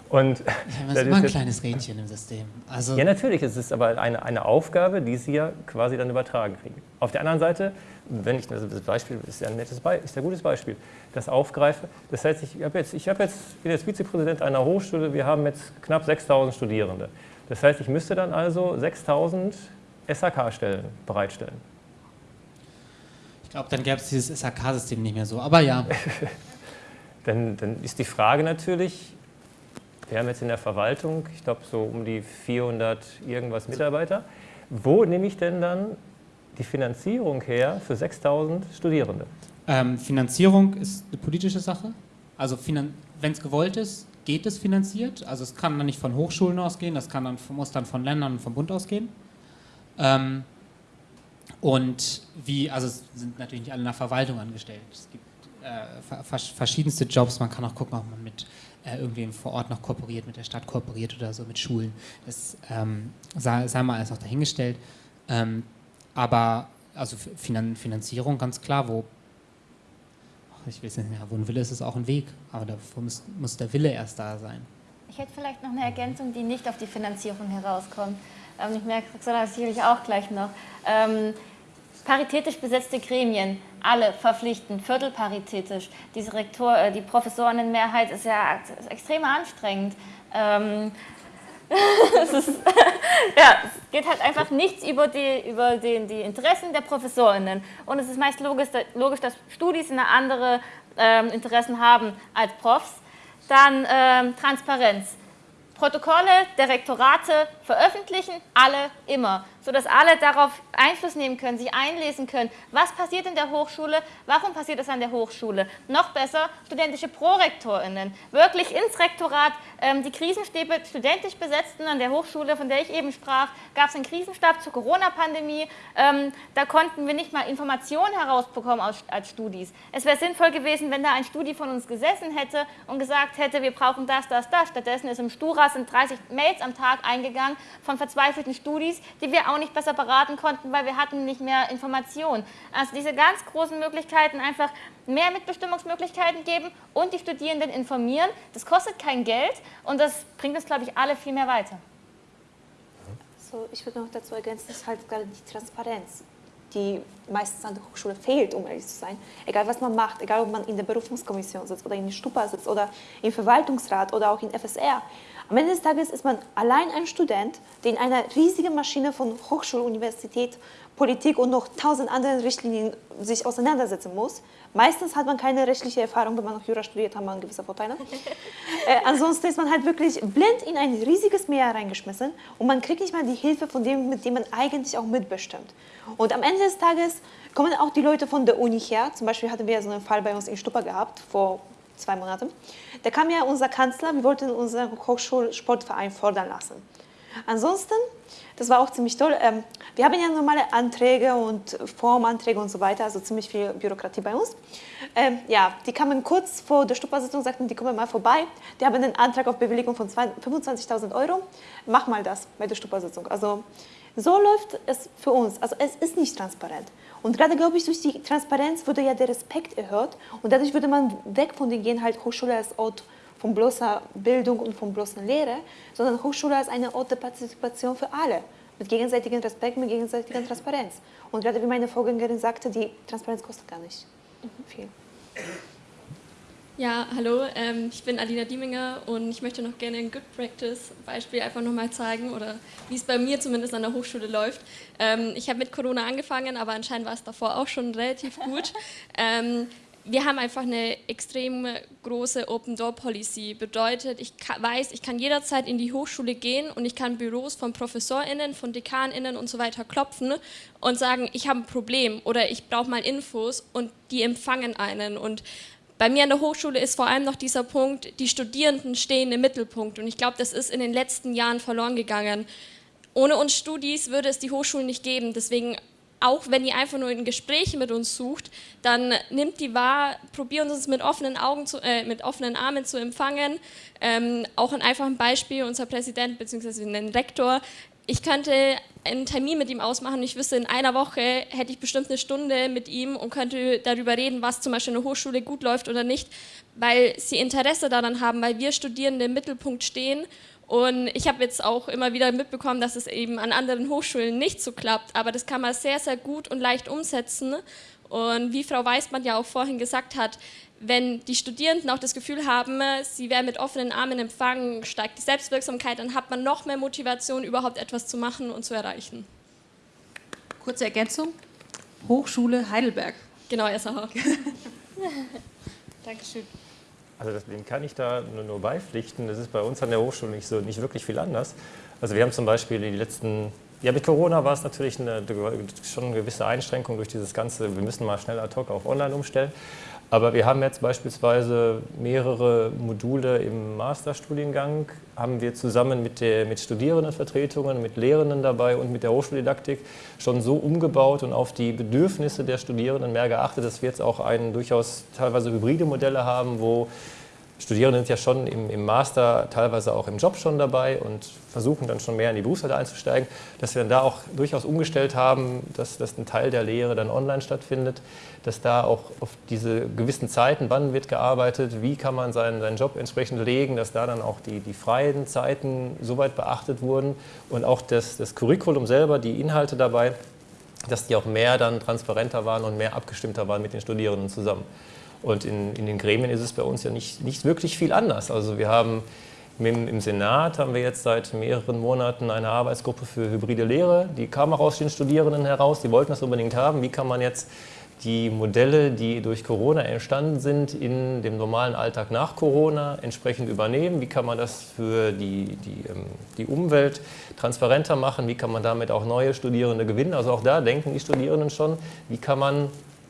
Und [LAUGHS] das ist immer ein kleines Rädchen im System. Also ja, natürlich, es ist aber eine, eine Aufgabe, die sie ja quasi dann übertragen kriegen. Auf der anderen Seite, wenn ich, also das Beispiel ist ja ein nettes Be ist ein gutes Beispiel, das aufgreife, das heißt, ich, hab jetzt, ich hab jetzt, bin jetzt Vizepräsident einer Hochschule, wir haben jetzt knapp 6000 Studierende. Das heißt, ich müsste dann also 6000 SHK-Stellen bereitstellen. Ich glaube, dann gäbe es dieses SHK-System nicht mehr so, aber ja. [LAUGHS] dann, dann ist die Frage natürlich, wir haben jetzt in der Verwaltung, ich glaube so um die 400 irgendwas Mitarbeiter, wo nehme ich denn dann die Finanzierung her für 6000 Studierende? Ähm, Finanzierung ist eine politische Sache. Also wenn es gewollt ist, geht es finanziert. Also es kann dann nicht von Hochschulen ausgehen, das kann dann, muss dann von Ländern und vom Bund ausgehen. Ähm, und wie, also es sind natürlich nicht alle in der Verwaltung angestellt. Es gibt äh, verschiedenste Jobs. Man kann auch gucken, ob man mit äh, irgendwem vor Ort noch kooperiert, mit der Stadt kooperiert oder so, mit Schulen. Das ähm, sei, sei, mal alles noch dahingestellt. Ähm, aber also Finan Finanzierung ganz klar, wo ich weiß nicht, wo ein Wille ist, ist auch ein Weg, aber dafür muss, muss der Wille erst da sein. Ich hätte vielleicht noch eine Ergänzung, die nicht auf die Finanzierung herauskommt. Ähm, ich merke, Roxana sicherlich auch gleich noch. Ähm, paritätisch besetzte Gremien, alle verpflichtend, viertelparitätisch. Diese Rektor, äh, die Professorenmehrheit ist ja extrem anstrengend. Ähm, [LAUGHS] es, ist, [LAUGHS] ja, es geht halt einfach nichts über, die, über die, die Interessen der Professorinnen. Und es ist meist logisch, logisch dass Studis eine andere ähm, Interessen haben als Profs. Dann ähm, Transparenz. Protokolle der Rektorate veröffentlichen alle immer, sodass alle darauf Einfluss nehmen können, sich einlesen können. Was passiert in der Hochschule? Warum passiert es an der Hochschule? Noch besser, studentische ProrektorInnen. Wirklich ins Rektorat, ähm, die Krisenstäbe studentisch besetzten an der Hochschule, von der ich eben sprach, gab es einen Krisenstab zur Corona-Pandemie. Ähm, da konnten wir nicht mal Informationen herausbekommen als, als Studis. Es wäre sinnvoll gewesen, wenn da ein Studi von uns gesessen hätte und gesagt hätte, wir brauchen das, das, das. Stattdessen ist im Stura sind 30 Mails am Tag eingegangen von verzweifelten Studis, die wir auch nicht besser beraten konnten, weil wir hatten nicht mehr Informationen. Also diese ganz großen Möglichkeiten, einfach mehr Mitbestimmungsmöglichkeiten geben und die Studierenden informieren. Das kostet kein Geld und das bringt uns, glaube ich, alle viel mehr weiter. So, ich würde noch dazu ergänzen, dass halt gerade die Transparenz, die meistens an der Hochschule fehlt, um ehrlich zu sein. Egal was man macht, egal ob man in der Berufungskommission sitzt oder in der Stupa sitzt oder im Verwaltungsrat oder auch in FSR. Am Ende des Tages ist man allein ein Student, der in einer riesigen Maschine von Hochschule, Universität, Politik und noch tausend anderen Richtlinien sich auseinandersetzen muss. Meistens hat man keine rechtliche Erfahrung, wenn man noch Jura studiert, hat man gewisse Vorteile. [LAUGHS] äh, ansonsten ist man halt wirklich blind in ein riesiges Meer reingeschmissen und man kriegt nicht mal die Hilfe von dem, mit dem man eigentlich auch mitbestimmt. Und am Ende des Tages kommen auch die Leute von der Uni her. Zum Beispiel hatten wir so einen Fall bei uns in Stupper gehabt, vor zwei Monaten. Da kam ja unser Kanzler, wir wollten unseren Hochschulsportverein fordern lassen. Ansonsten, das war auch ziemlich toll, ähm, wir haben ja normale Anträge und Formanträge und so weiter, also ziemlich viel Bürokratie bei uns. Ähm, ja, die kamen kurz vor der Stuppersitzung, sagten, die kommen mal vorbei. Die haben einen Antrag auf Bewilligung von 25.000 Euro. Mach mal das bei der Stuppersitzung. Also so läuft es für uns. Also es ist nicht transparent. Und gerade, glaube ich, durch die Transparenz wurde ja der Respekt erhöht und dadurch würde man weg von den Gehen halt Hochschule als Ort von bloßer Bildung und von bloßer Lehre, sondern Hochschule als eine Ort der Partizipation für alle, mit gegenseitigem Respekt, mit gegenseitiger Transparenz. Und gerade wie meine Vorgängerin sagte, die Transparenz kostet gar nicht viel. Ja, hallo, ähm, ich bin Alina Dieminger und ich möchte noch gerne ein Good Practice Beispiel einfach nochmal zeigen oder wie es bei mir zumindest an der Hochschule läuft. Ähm, ich habe mit Corona angefangen, aber anscheinend war es davor auch schon relativ gut. [LAUGHS] Ähm, wir haben einfach eine extrem große Open-Door-Policy. Bedeutet, ich weiß, ich kann jederzeit in die Hochschule gehen und ich kann Büros von ProfessorInnen, von DekanInnen und so weiter klopfen und sagen, ich habe ein Problem oder ich brauche mal Infos und die empfangen einen. Und bei mir an der Hochschule ist vor allem noch dieser Punkt, die Studierenden stehen im Mittelpunkt und ich glaube, das ist in den letzten Jahren verloren gegangen. Ohne uns Studis würde es die Hochschulen nicht geben. Deswegen auch wenn ihr einfach nur in Gespräche mit uns sucht, dann nimmt die wahr, probiert uns mit offenen Augen, zu, äh, mit offenen Armen zu empfangen. Ähm, auch ein einfaches Beispiel, unser Präsident bzw. ein Rektor, ich könnte einen Termin mit ihm ausmachen. Ich wüsste, in einer Woche hätte ich bestimmt eine Stunde mit ihm und könnte darüber reden, was zum Beispiel in der Hochschule gut läuft oder nicht, weil sie Interesse daran haben, weil wir Studierende im Mittelpunkt stehen und ich habe jetzt auch immer wieder mitbekommen, dass es eben an anderen Hochschulen nicht so klappt, aber das kann man sehr, sehr gut und leicht umsetzen. Und wie Frau Weißmann ja auch vorhin gesagt hat, wenn die Studierenden auch das Gefühl haben, sie werden mit offenen Armen empfangen, steigt die Selbstwirksamkeit, dann hat man noch mehr Motivation, überhaupt etwas zu machen und zu erreichen. Kurze Ergänzung: Hochschule Heidelberg. Genau, SAH. [LAUGHS] Dankeschön. Also das, dem kann ich da nur, nur, beipflichten. Das ist bei uns an der Hochschule nicht, so, nicht wirklich viel anders. Also wir haben zum Beispiel die letzten, ja mit Corona war es natürlich eine, schon eine gewisse Einschränkung durch dieses ganze, wir müssen mal schnell ad hoc auf online umstellen. Aber wir haben jetzt beispielsweise mehrere Module im Masterstudiengang, haben wir zusammen mit, der, mit Studierendenvertretungen, mit Lehrenden dabei und mit der Hochschuldidaktik schon so umgebaut und auf die Bedürfnisse der Studierenden mehr geachtet, dass wir jetzt auch ein durchaus teilweise hybride Modelle haben, wo Studierende sind ja schon im, im, Master, teilweise auch im Job schon dabei und versuchen dann schon mehr in die Berufswelt einzusteigen, dass wir dann da auch durchaus umgestellt haben, dass, dass ein Teil der Lehre dann online stattfindet, dass da auch auf diese gewissen Zeiten, wann wird gearbeitet, wie kann man seinen, seinen Job entsprechend legen, dass da dann auch die, die freien Zeiten soweit beachtet wurden und auch das, das Curriculum selber, die Inhalte dabei, dass die auch mehr dann transparenter waren und mehr abgestimmter waren mit den Studierenden zusammen. Und in, in den Gremien ist es bei uns ja nicht, nicht wirklich viel anders. Also wir haben im Senat haben wir jetzt seit mehreren Monaten eine Arbeitsgruppe für hybride Lehre. Die kam auch aus den Studierenden heraus, die wollten das unbedingt haben. Wie kann man jetzt die Modelle, die durch Corona entstanden sind, in dem normalen Alltag nach Corona entsprechend übernehmen? Wie kann man das für die, die, ähm, die Umwelt transparenter machen? Wie kann man damit auch neue Studierende gewinnen? Also auch da denken die Studierenden schon, wie kann man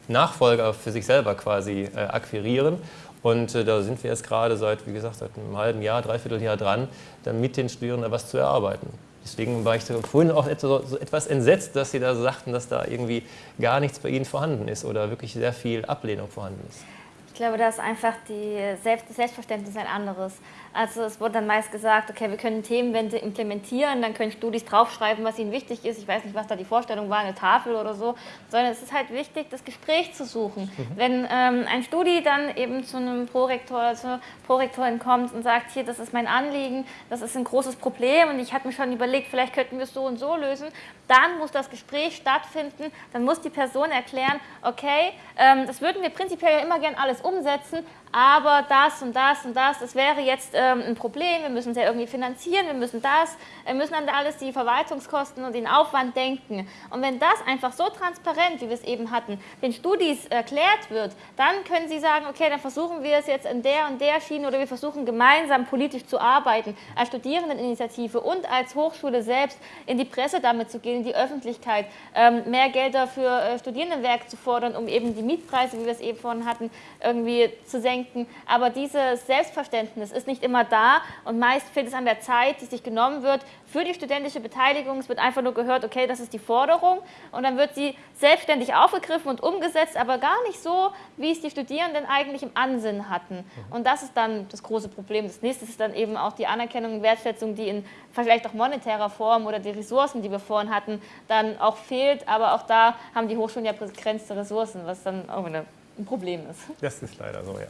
Nachfolger für sich selber quasi äh, akquirieren? Und äh, da sind wir jetzt gerade seit, wie gesagt, seit einem halben Jahr, dreiviertel Jahr dran, dann mit den Studierenden was zu erarbeiten. Deswegen war ich vorhin auch etwas entsetzt, dass Sie da sagten, dass da irgendwie gar nichts bei Ihnen vorhanden ist oder wirklich sehr viel Ablehnung vorhanden ist. Ich glaube, dass einfach die Selbst das Selbstverständnis ein anderes. Also es wurde dann meist gesagt, okay, wir können Themenwände implementieren, dann können Studis draufschreiben, was ihnen wichtig ist. Ich weiß nicht, was da die Vorstellung war, eine Tafel oder so, sondern es ist halt wichtig, das Gespräch zu suchen. Mhm. Wenn ähm, ein Studi dann eben zu einem Prorektor, zur Prorektorin kommt und sagt, hier, das ist mein Anliegen, das ist ein großes Problem und ich habe mir schon überlegt, vielleicht könnten wir es so und so lösen, dann muss das Gespräch stattfinden, dann muss die Person erklären, okay, ähm, das würden wir prinzipiell ja immer gern alles umsetzen, aber das und das und das, das wäre jetzt ähm, ein Problem, wir müssen es ja irgendwie finanzieren, wir müssen das, wir müssen an alles die Verwaltungskosten und den Aufwand denken. Und wenn das einfach so transparent, wie wir es eben hatten, den Studis erklärt wird, dann können sie sagen, okay, dann versuchen wir es jetzt in der und der Schiene oder wir versuchen gemeinsam politisch zu arbeiten, als Studierendeninitiative und als Hochschule selbst in die Presse damit zu gehen, in die Öffentlichkeit, ähm, mehr Gelder für äh, Studierendenwerk zu fordern, um eben die Mietpreise, wie wir es eben vorhin hatten, irgendwie zu senken denken, aber dieses Selbstverständnis ist nicht immer da und meist fehlt es an der Zeit, die sich genommen wird für die studentische Beteiligung. Es wird einfach nur gehört, okay, das ist die Forderung und dann wird sie selbstständig aufgegriffen und umgesetzt, aber gar nicht so, wie es die Studierenden eigentlich im Ansinn hatten. Und das ist dann das große Problem. Das nächste ist dann eben auch die Anerkennung und Wertschätzung, die in vielleicht auch monetärer Form oder die Ressourcen, die wir vorhin hatten, dann auch fehlt. Aber auch da haben die Hochschulen ja begrenzte Ressourcen, was dann auch ein Problem ist. Das ist leider so, ja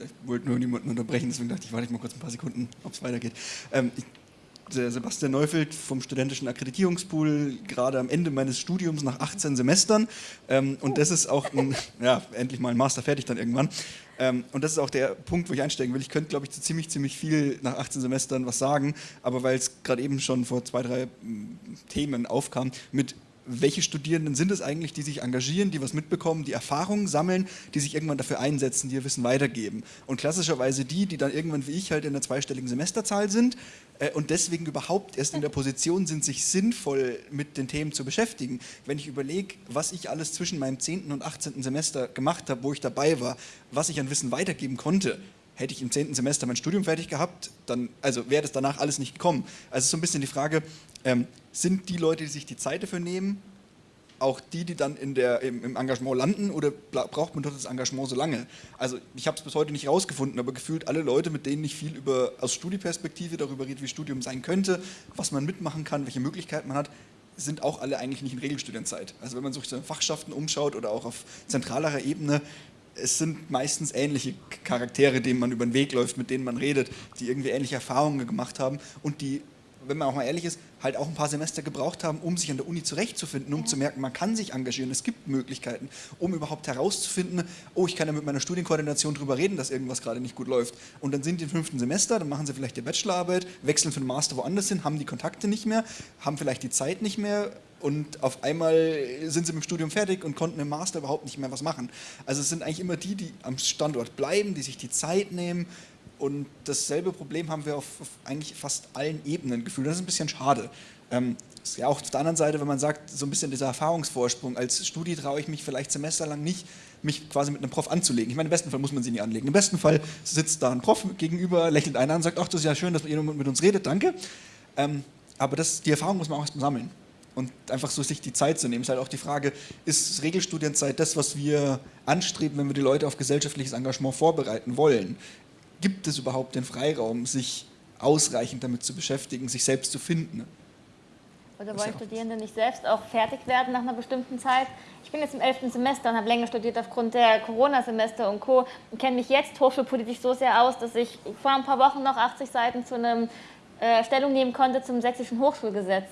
ich wollte nur niemanden unterbrechen, deswegen dachte ich, warte ich mal kurz ein paar Sekunden, ob es weitergeht. Ähm, ich, Sebastian Neufeld vom studentischen Akkreditierungspool, gerade am Ende meines Studiums nach 18 Semestern. Ähm, und das ist auch, ein, [LAUGHS] ja, endlich mal ein Master fertig dann irgendwann. Ähm, und das ist auch der Punkt, wo ich einsteigen will. Ich könnte, glaube ich, zu ziemlich, ziemlich viel nach 18 Semestern was sagen, aber weil es gerade eben schon vor zwei, drei Themen aufkam, mit welche Studierenden sind es eigentlich, die sich engagieren, die was mitbekommen, die Erfahrungen sammeln, die sich irgendwann dafür einsetzen, die ihr Wissen weitergeben. Und klassischerweise die, die dann irgendwann wie ich halt in der zweistelligen Semesterzahl sind äh, und deswegen überhaupt erst in der Position sind, sich sinnvoll mit den Themen zu beschäftigen. Wenn ich überlege, was ich alles zwischen meinem 10. und 18. Semester gemacht habe, wo ich dabei war, was ich an Wissen weitergeben konnte, hätte ich im 10. Semester mein Studium fertig gehabt, dann also wäre das danach alles nicht gekommen. Also so ein bisschen die Frage, ähm, sind die Leute, die sich die Zeit dafür nehmen, auch die, die dann in der, im, im Engagement landen oder braucht man dort das Engagement so lange? Also ich habe es bis heute nicht rausgefunden, aber gefühlt alle Leute, mit denen ich viel über, aus Studieperspektive darüber rede, wie Studium sein könnte, was man mitmachen kann, welche Möglichkeiten man hat, sind auch alle eigentlich nicht in Regelstudienzeit. Also wenn man sich so Fachschaften umschaut oder auch auf zentralerer Ebene, es sind meistens ähnliche Charaktere, denen man über den Weg läuft, mit denen man redet, die irgendwie ähnliche Erfahrungen gemacht haben und die wenn man auch mal ehrlich ist, halt auch ein paar Semester gebraucht haben, um sich an der Uni zurechtzufinden, um zu merken, man kann sich engagieren, es gibt Möglichkeiten, um überhaupt herauszufinden, oh, ich kann ja mit meiner Studienkoordination darüber reden, dass irgendwas gerade nicht gut läuft. Und dann sind die im fünften Semester, dann machen sie vielleicht die Bachelorarbeit, wechseln für den Master woanders hin, haben die Kontakte nicht mehr, haben vielleicht die Zeit nicht mehr und auf einmal sind sie mit dem Studium fertig und konnten im Master überhaupt nicht mehr was machen. Also es sind eigentlich immer die, die am Standort bleiben, die sich die Zeit nehmen, und dasselbe Problem haben wir auf, auf eigentlich fast allen Ebenen gefühlt. Das ist ein bisschen schade. Ähm, ist ja auch auf der anderen Seite, wenn man sagt, so ein bisschen dieser Erfahrungsvorsprung. Als Studi traue ich mich vielleicht semesterlang nicht, mich quasi mit einem Prof anzulegen. Ich meine, im besten Fall muss man sie nie anlegen. Im besten Fall sitzt da ein Prof gegenüber, lächelt einer an und sagt, ach, das ist ja schön, dass ihr mit uns redet, danke. Ähm, aber das, die Erfahrung muss man auch erstmal sammeln. Und einfach so sich die Zeit zu nehmen, ist halt auch die Frage, ist Regelstudienzeit das, was wir anstreben, wenn wir die Leute auf gesellschaftliches Engagement vorbereiten wollen? gibt es überhaupt den Freiraum, sich ausreichend damit zu beschäftigen, sich selbst zu finden? Oder wollen Studierende nicht selbst auch fertig werden nach einer bestimmten Zeit? Ich bin jetzt im 11. Semester und habe länger studiert aufgrund der Corona-Semester und Co. und kenne mich jetzt hochschulpolitisch so sehr aus, dass ich vor ein paar Wochen noch 80 Seiten zu einem äh, Stellung nehmen konnte zum sächsischen Hochschulgesetz.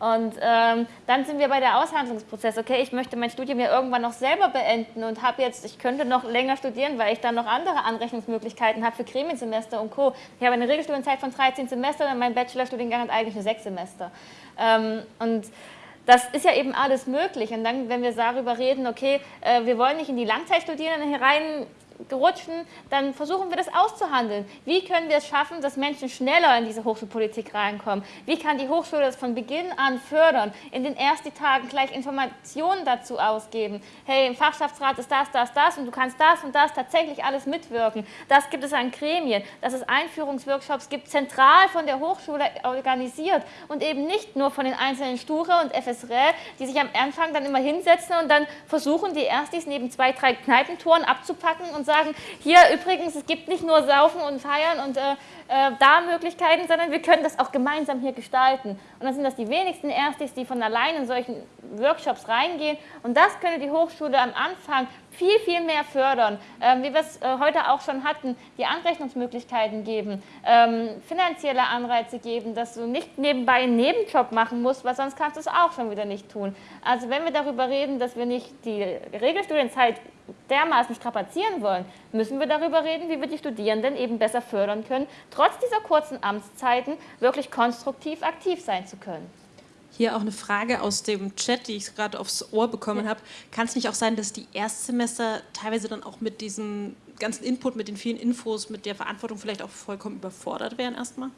Und ähm, dann sind wir bei der Aushandlungsprozess. Okay, ich möchte mein Studium ja irgendwann noch selber beenden und habe jetzt, ich könnte noch länger studieren, weil ich dann noch andere Anrechnungsmöglichkeiten habe für Gremiensemester und Co. Ich habe eine Regelstudienzeit von 13 Semestern und mein Bachelorstudiengang hat eigentlich nur sechs Semester. Ähm, und das ist ja eben alles möglich. Und dann, wenn wir darüber reden, okay, äh, wir wollen nicht in die Langzeitstudierenden herein rutschen, dann versuchen wir das auszuhandeln. Wie können wir es schaffen, dass Menschen schneller in diese Hochschulpolitik reinkommen? Wie kann die Hochschule das von Beginn an fördern? In den ersten Tagen gleich Informationen dazu ausgeben. Hey, im Fachschaftsrat ist das, das, das und du kannst das und das tatsächlich alles mitwirken. Das gibt es an Gremien, dass es Einführungsworkshops gibt, zentral von der Hochschule organisiert und eben nicht nur von den einzelnen Sture und FSRL, die sich am Anfang dann immer hinsetzen und dann versuchen, die Erstis neben zwei, drei Kneipentouren abzupacken und sagen, hier übrigens, es gibt nicht nur Saufen und Feiern und äh, äh, da Möglichkeiten, sondern wir können das auch gemeinsam hier gestalten. Und dann sind das die wenigsten Erstis, die von allein in solchen Workshops reingehen. Und das könnte die Hochschule am Anfang viel, viel mehr fördern, ähm, wie wir es äh, heute auch schon hatten, die Anrechnungsmöglichkeiten geben, ähm, finanzielle Anreize geben, dass du nicht nebenbei einen Nebenjob machen musst, weil sonst kannst du es auch schon wieder nicht tun. Also wenn wir darüber reden, dass wir nicht die Regelstudienzeit dermaßen strapazieren wollen, müssen wir darüber reden, wie wir die Studierenden eben besser fördern können, trotz dieser kurzen Amtszeiten wirklich konstruktiv aktiv sein zu können. Hier auch eine Frage aus dem Chat, die ich gerade aufs Ohr bekommen ja. habe. Kann es nicht auch sein, dass die Erstsemester teilweise dann auch mit diesem ganzen Input, mit den vielen Infos, mit der Verantwortung vielleicht auch vollkommen überfordert wären erstmal?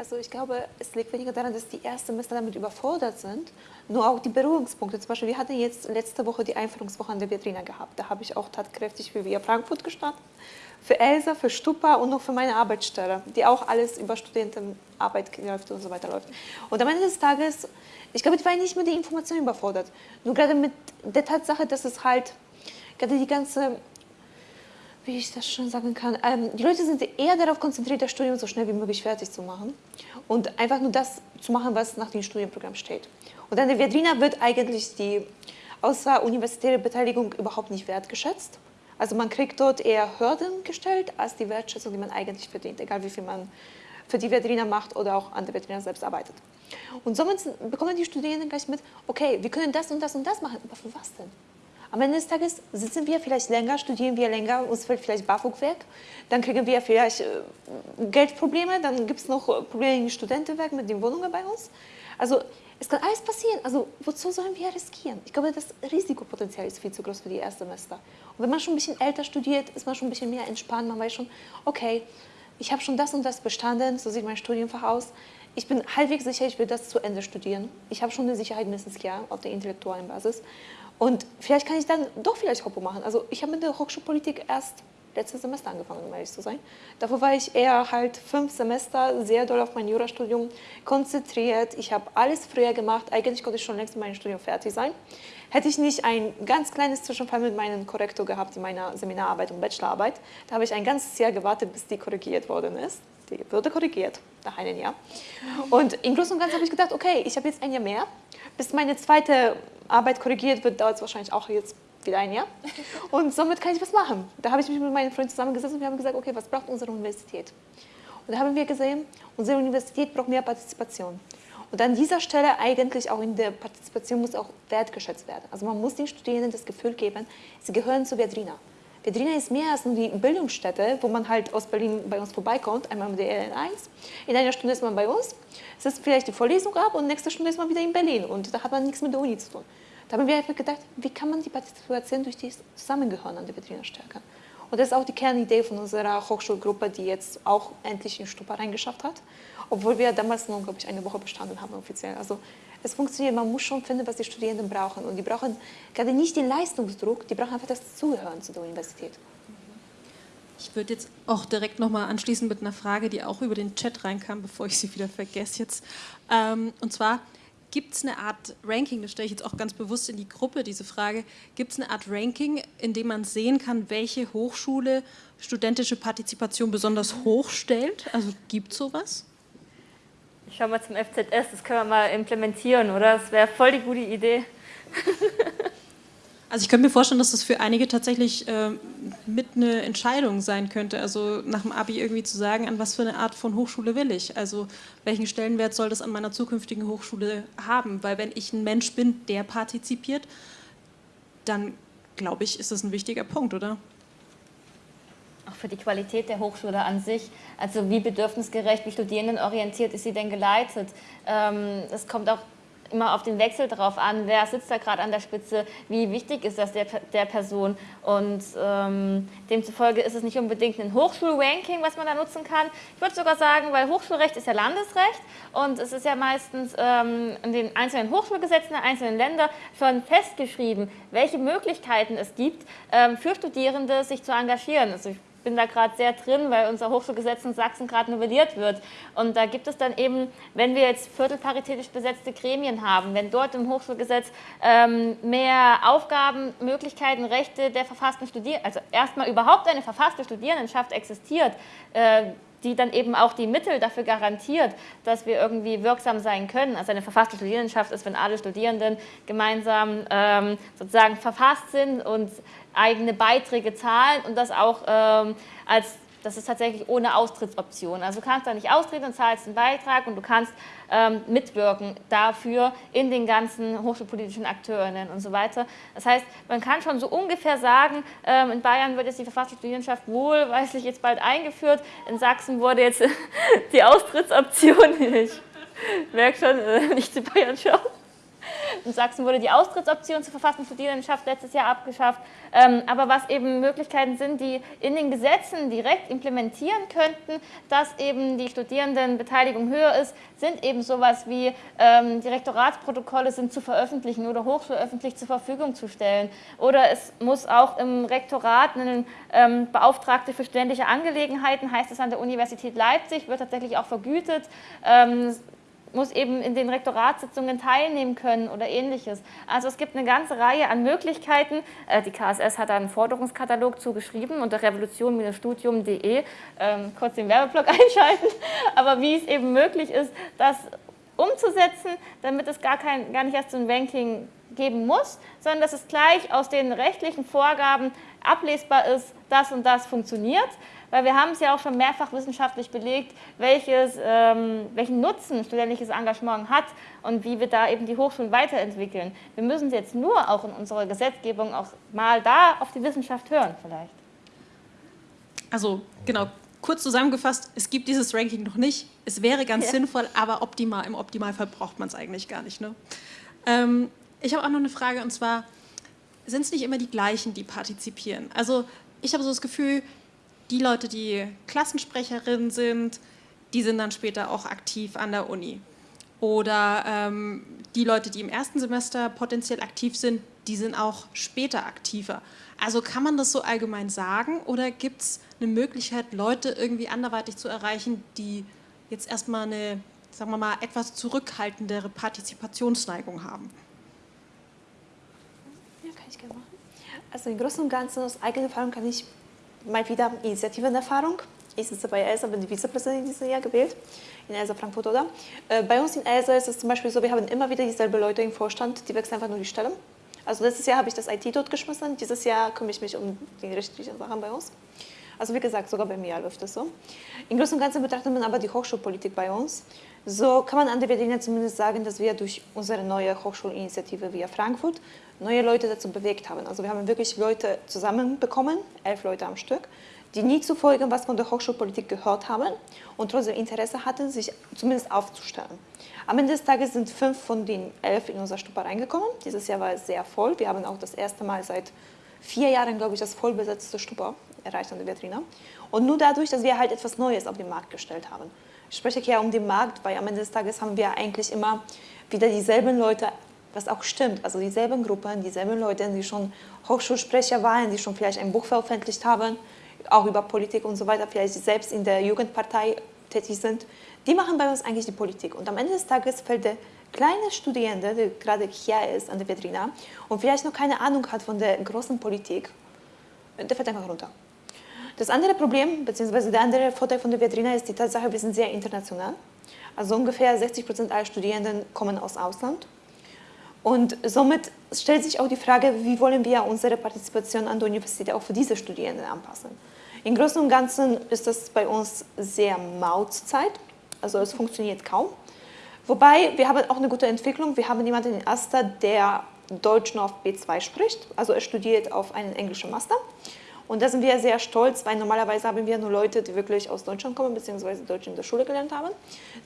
Also ich glaube, es liegt weniger daran, dass die Erstsemester damit überfordert sind, nur auch die Berührungspunkte. Zum Beispiel, wir hatten jetzt letzte Woche die Einführungswoche an der Vitrina gehabt. Da habe ich auch tatkräftig für Via Frankfurt gestartet, für Elsa, für Stupa und noch für meine Arbeitsstelle, die auch alles über Studentenarbeit läuft und so weiter läuft. Und am Ende des Tages, ich glaube, ich war nicht mit der Information überfordert. Nur gerade mit der Tatsache, dass es halt gerade die ganze wie ich das schon sagen kann, ähm, die Leute sind eher darauf konzentriert, das Studium so schnell wie möglich fertig zu machen und einfach nur das zu machen, was nach dem Studienprogramm steht. Und an der Viadrina wird eigentlich die außeruniversitäre Beteiligung überhaupt nicht wertgeschätzt. Also man kriegt dort eher Hürden gestellt, als die Wertschätzung, die man eigentlich verdient, egal wie viel man für die Viadrina macht oder auch an der Viadrina selbst arbeitet. Und somit bekommen die Studierenden gleich mit, okay, wir können das und das und das machen, aber für was denn? Am Ende des Tages sitzen wir vielleicht länger, studieren wir länger, uns fällt vielleicht BAföG weg, dann kriegen wir vielleicht äh, Geldprobleme, dann gibt es noch Probleme im Studentenwerk mit den Wohnungen bei uns. Also es kann alles passieren. Also wozu sollen wir riskieren? Ich glaube, das Risikopotenzial ist viel zu groß für die Erstsemester. Und wenn man schon ein bisschen älter studiert, ist man schon ein bisschen mehr entspannt. Man weiß schon, okay, ich habe schon das und das bestanden, so sieht mein Studienfach aus. Ich bin halbwegs sicher, ich will das zu Ende studieren. Ich habe schon eine Sicherheit mindestens Jahr auf der intellektuellen Basis. Und vielleicht kann ich dann doch vielleicht Hoppo machen. Also ich habe mit der Hochschulpolitik erst letztes Semester angefangen, um ehrlich zu sein. Davor war ich eher halt fünf Semester sehr doll auf mein Jurastudium konzentriert. Ich habe alles früher gemacht. Eigentlich konnte ich schon längst mit meinem Studium fertig sein. Hätte ich nicht ein ganz kleines Zwischenfall mit meinem Korrektor gehabt in meiner Seminararbeit und Bachelorarbeit, da habe ich ein ganzes Jahr gewartet, bis die korrigiert worden ist. Die wurde korrigiert nach einem Jahr. Und im Großen und Ganzen habe ich gedacht, okay, ich habe jetzt ein Jahr mehr. Bis meine zweite Arbeit korrigiert wird, dauert es wahrscheinlich auch jetzt wieder ein Jahr. Und somit kann ich was machen. Da habe ich mich mit meinen Freunden zusammengesetzt und wir haben gesagt, okay, was braucht unsere Universität? Und da haben wir gesehen, unsere Universität braucht mehr Partizipation. Und an dieser Stelle eigentlich auch in der Partizipation muss auch wertgeschätzt werden. Also man muss den Studierenden das Gefühl geben, sie gehören zu Viadrina. Viadrina ist mehr als nur die Bildungsstätte, wo man halt aus Berlin bei uns vorbeikommt, einmal mit der LN1. In einer Stunde ist man bei uns, es ist vielleicht die Vorlesung ab und nächste Stunde ist man wieder in Berlin und da hat man nichts mit der Uni zu tun. Da haben wir einfach gedacht, wie kann man die Partizipation durch die Zusammengehören an der Vitrine stärken? Und das ist auch die Kernidee von unserer Hochschulgruppe, die jetzt auch endlich in Stupa reingeschafft hat, obwohl wir damals nur, glaube ich, eine Woche bestanden haben offiziell. Also es funktioniert, man muss schon finden, was die Studierenden brauchen. Und die brauchen gerade nicht den Leistungsdruck, die brauchen einfach das Zugehören zu der Universität. Ich würde jetzt auch direkt nochmal anschließen mit einer Frage, die auch über den Chat reinkam, bevor ich sie wieder vergesse jetzt. Ähm, und zwar, Gibt es eine Art Ranking, das stelle ich jetzt auch ganz bewusst in die Gruppe, diese Frage, gibt es eine Art Ranking, in dem man sehen kann, welche Hochschule studentische Partizipation besonders hoch stellt? Also gibt es sowas? Ich schaue mal zum FZS, das können wir mal implementieren, oder? Das wäre voll die gute Idee. [LAUGHS] Also ich könnte mir vorstellen, dass das für einige tatsächlich äh, mit eine Entscheidung sein könnte, also nach dem Abi irgendwie zu sagen, an was für eine Art von Hochschule will ich, also welchen Stellenwert soll das an meiner zukünftigen Hochschule haben, weil wenn ich ein Mensch bin, der partizipiert, dann glaube ich, ist das ein wichtiger Punkt, oder? Auch für die Qualität der Hochschule an sich, also wie bedürfnisgerecht, wie studierendenorientiert ist sie denn geleitet? Ähm, es kommt auch immer auf den Wechsel drauf an, wer sitzt da gerade an der Spitze, wie wichtig ist das der, der Person und ähm, demzufolge ist es nicht unbedingt ein Hochschulranking, was man da nutzen kann. Ich würde sogar sagen, weil Hochschulrecht ist ja Landesrecht und es ist ja meistens ähm, in den einzelnen Hochschulgesetzen der einzelnen Länder schon festgeschrieben, welche Möglichkeiten es gibt, ähm, für Studierende sich zu engagieren. Also ich bin da gerade sehr drin, weil unser Hochschulgesetz in Sachsen gerade novelliert wird. Und da gibt es dann eben, wenn wir jetzt viertelparitätisch besetzte Gremien haben, wenn dort im Hochschulgesetz ähm, mehr Aufgaben, Möglichkeiten, Rechte der verfassten Studierenden, also erstmal überhaupt eine verfasste Studierendenschaft existiert, äh, die dann eben auch die Mittel dafür garantiert, dass wir irgendwie wirksam sein können. Also eine verfasste Studierendenschaft ist, wenn alle Studierenden gemeinsam ähm, sozusagen verfasst sind und eigene Beiträge zahlen und das auch ähm, als das ist tatsächlich ohne Austrittsoption. Also du kannst da nicht austreten und zahlst einen Beitrag und du kannst ähm, mitwirken dafür in den ganzen hochschulpolitischen Akteurinnen und so weiter. Das heißt, man kann schon so ungefähr sagen, ähm, in Bayern wird jetzt die Verfassungsstudierenschaft wohlweislich jetzt bald eingeführt, in Sachsen wurde jetzt [LAUGHS] die Austrittsoption, ich merke schon, äh, nicht zu Bayern schauen, in Sachsen wurde die Austrittsoption zur Verfassungsstudierendenschaft letztes Jahr abgeschafft. Ähm, aber was eben Möglichkeiten sind, die in den Gesetzen direkt implementieren könnten, dass eben die Studierendenbeteiligung höher ist, sind eben sowas wie ähm, die Rektoratsprotokolle sind zu veröffentlichen oder hochschulöffentlich zur Verfügung zu stellen. Oder es muss auch im Rektorat einen ähm, Beauftragte für studentische Angelegenheiten, heißt es an der Universität Leipzig, wird tatsächlich auch vergütet. Muss eben in den Rektoratssitzungen teilnehmen können oder ähnliches. Also es gibt eine ganze Reihe an Möglichkeiten. Äh, die KSS hat einen Forderungskatalog zugeschrieben unter revolution-studium.de. Ähm, kurz den Werbeblock [LAUGHS] einschalten. Aber wie es eben möglich ist, das umzusetzen, damit es gar, kein, gar nicht erst so ein Ranking geben muss, sondern dass es gleich aus den rechtlichen Vorgaben ablesbar ist, das und das funktioniert weil wir haben es ja auch schon mehrfach wissenschaftlich belegt, welches, ähm, welchen Nutzen studentisches Engagement hat und wie wir da eben die Hochschulen weiterentwickeln. Wir müssen jetzt nur auch in unserer Gesetzgebung auch mal da auf die Wissenschaft hören vielleicht. Also genau, kurz zusammengefasst, es gibt dieses Ranking noch nicht. Es wäre ganz ja. sinnvoll, aber optimal, im Optimalfall braucht man es eigentlich gar nicht. Ne? Ähm, ich habe auch noch eine Frage und zwar, sind es nicht immer die gleichen, die partizipieren? Also ich habe so das Gefühl, die Leute, die Klassensprecherin sind, die sind dann später auch aktiv an der Uni. Oder ähm, die Leute, die im ersten Semester potenziell aktiv sind, die sind auch später aktiver. Also kann man das so allgemein sagen oder gibt es eine Möglichkeit, Leute irgendwie anderweitig zu erreichen, die jetzt erstmal eine, sagen wir mal, etwas zurückhaltendere Partizipationsneigung haben? Ja, kann ich gerne machen. Also im Großen und Ganzen aus eigener Erfahrung kann ich mal wieder Initiativenerfahrung. Ich sitze bei ELSA, bin die Vizepräsidentin dieses Jahr gewählt, in ELSA Frankfurt oder. Äh, bei uns in ELSA ist es zum Beispiel so, wir haben immer wieder dieselben Leute im Vorstand, die wechseln einfach nur die Stelle. Also letztes Jahr habe ich das IT dort geschmissen, dieses Jahr kümmere ich mich um die rechtlichen Sachen bei uns. Also wie gesagt, sogar bei mir läuft das so. Im Großen und Ganzen betrachtet man aber die Hochschulpolitik bei uns. So kann man an der Berliner zumindest sagen, dass wir durch unsere neue Hochschulinitiative via Frankfurt neue Leute dazu bewegt haben. Also wir haben wirklich Leute zusammenbekommen, elf Leute am Stück, die nie zuvor irgendwas von der Hochschulpolitik gehört haben und trotzdem Interesse hatten, sich zumindest aufzustellen. Am Ende des Tages sind fünf von den elf in unser Stupa reingekommen. Dieses Jahr war es sehr voll. Wir haben auch das erste Mal seit vier Jahren, glaube ich, das vollbesetzte Stupa erreicht an der Vitrine. Und nur dadurch, dass wir halt etwas Neues auf den Markt gestellt haben. Ich spreche hier um den Markt, weil am Ende des Tages haben wir eigentlich immer wieder dieselben Leute was auch stimmt. Also dieselben Gruppen, dieselben Leute, die schon Hochschulsprecher waren, die schon vielleicht ein Buch veröffentlicht haben, auch über Politik und so weiter, vielleicht selbst in der Jugendpartei tätig sind, die machen bei uns eigentlich die Politik. Und am Ende des Tages fällt der kleine Studierende, der gerade hier ist an der Vedrina und vielleicht noch keine Ahnung hat von der großen Politik, der fällt einfach runter. Das andere Problem, beziehungsweise der andere Vorteil von der Vedrina ist die Tatsache, wir sind sehr international. Also ungefähr 60 Prozent aller Studierenden kommen aus Ausland. Und somit stellt sich auch die Frage, wie wollen wir unsere Partizipation an der Universität auch für diese Studierenden anpassen. Im Großen und Ganzen ist das bei uns sehr Mautzeit, also es funktioniert kaum. Wobei, wir haben auch eine gute Entwicklung. Wir haben jemanden in Asta, der Deutsch auf B2 spricht, also er studiert auf einen englischen Master. Und da sind wir sehr stolz, weil normalerweise haben wir nur Leute, die wirklich aus Deutschland kommen, beziehungsweise Deutsch in der Schule gelernt haben.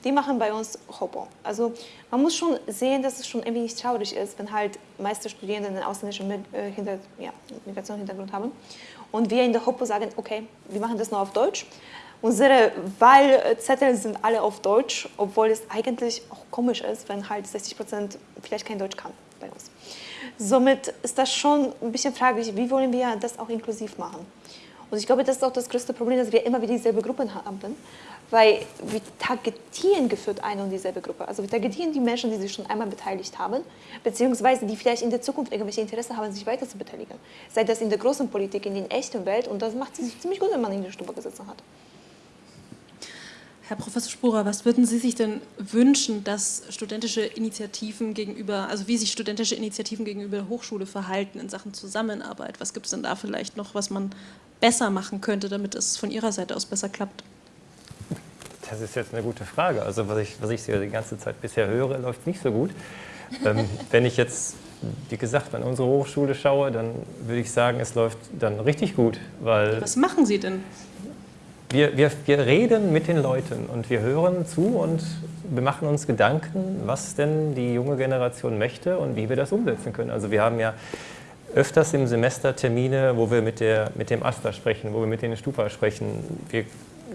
Die machen bei uns Hopo. Also man muss schon sehen, dass es schon irgendwie nicht traurig ist, wenn halt meiste Studierende einen ausländischen äh, Migrationshintergrund haben. Und wir in der Hopo sagen, okay, wir machen das nur auf Deutsch. Unsere Wahlzettel sind alle auf Deutsch, obwohl es eigentlich auch komisch ist, wenn halt 60 Prozent vielleicht kein Deutsch kann bei uns. Somit ist das schon ein bisschen fraglich, wie wollen wir das auch inklusiv machen. Und ich glaube, das ist auch das größte Problem, dass wir immer wieder dieselbe Gruppen haben, weil wir targetieren geführt eine und dieselbe Gruppe. Also wir targetieren die Menschen, die sich schon einmal beteiligt haben, beziehungsweise die vielleicht in der Zukunft irgendwelche Interesse haben, sich weiter zu beteiligen. Sei das in der großen Politik, in der echten Welt und das macht sich ziemlich gut, wenn man in der Stube gesessen hat. Herr Professor Spurer, was würden Sie sich denn wünschen, dass studentische Initiativen gegenüber, also wie sich studentische Initiativen gegenüber der Hochschule verhalten in Sachen Zusammenarbeit? Was gibt es denn da vielleicht noch, was man besser machen könnte, damit es von Ihrer Seite aus besser klappt? Das ist jetzt eine gute Frage. Also was ich, was ich die ganze Zeit bisher höre, läuft nicht so gut. ähm, [LAUGHS] wenn ich jetzt, wie gesagt, an unsere Hochschule schaue, dann würde ich sagen, es läuft dann richtig gut. Weil was machen Sie denn? Wir, wir, wir reden mit den Leuten und wir hören zu und wir machen uns Gedanken, was denn die junge Generation möchte und wie wir das umsetzen können. Also wir haben ja öfters im Semester Termine, wo wir mit, der, mit dem AStA sprechen, wo wir mit den Stupa sprechen. Wir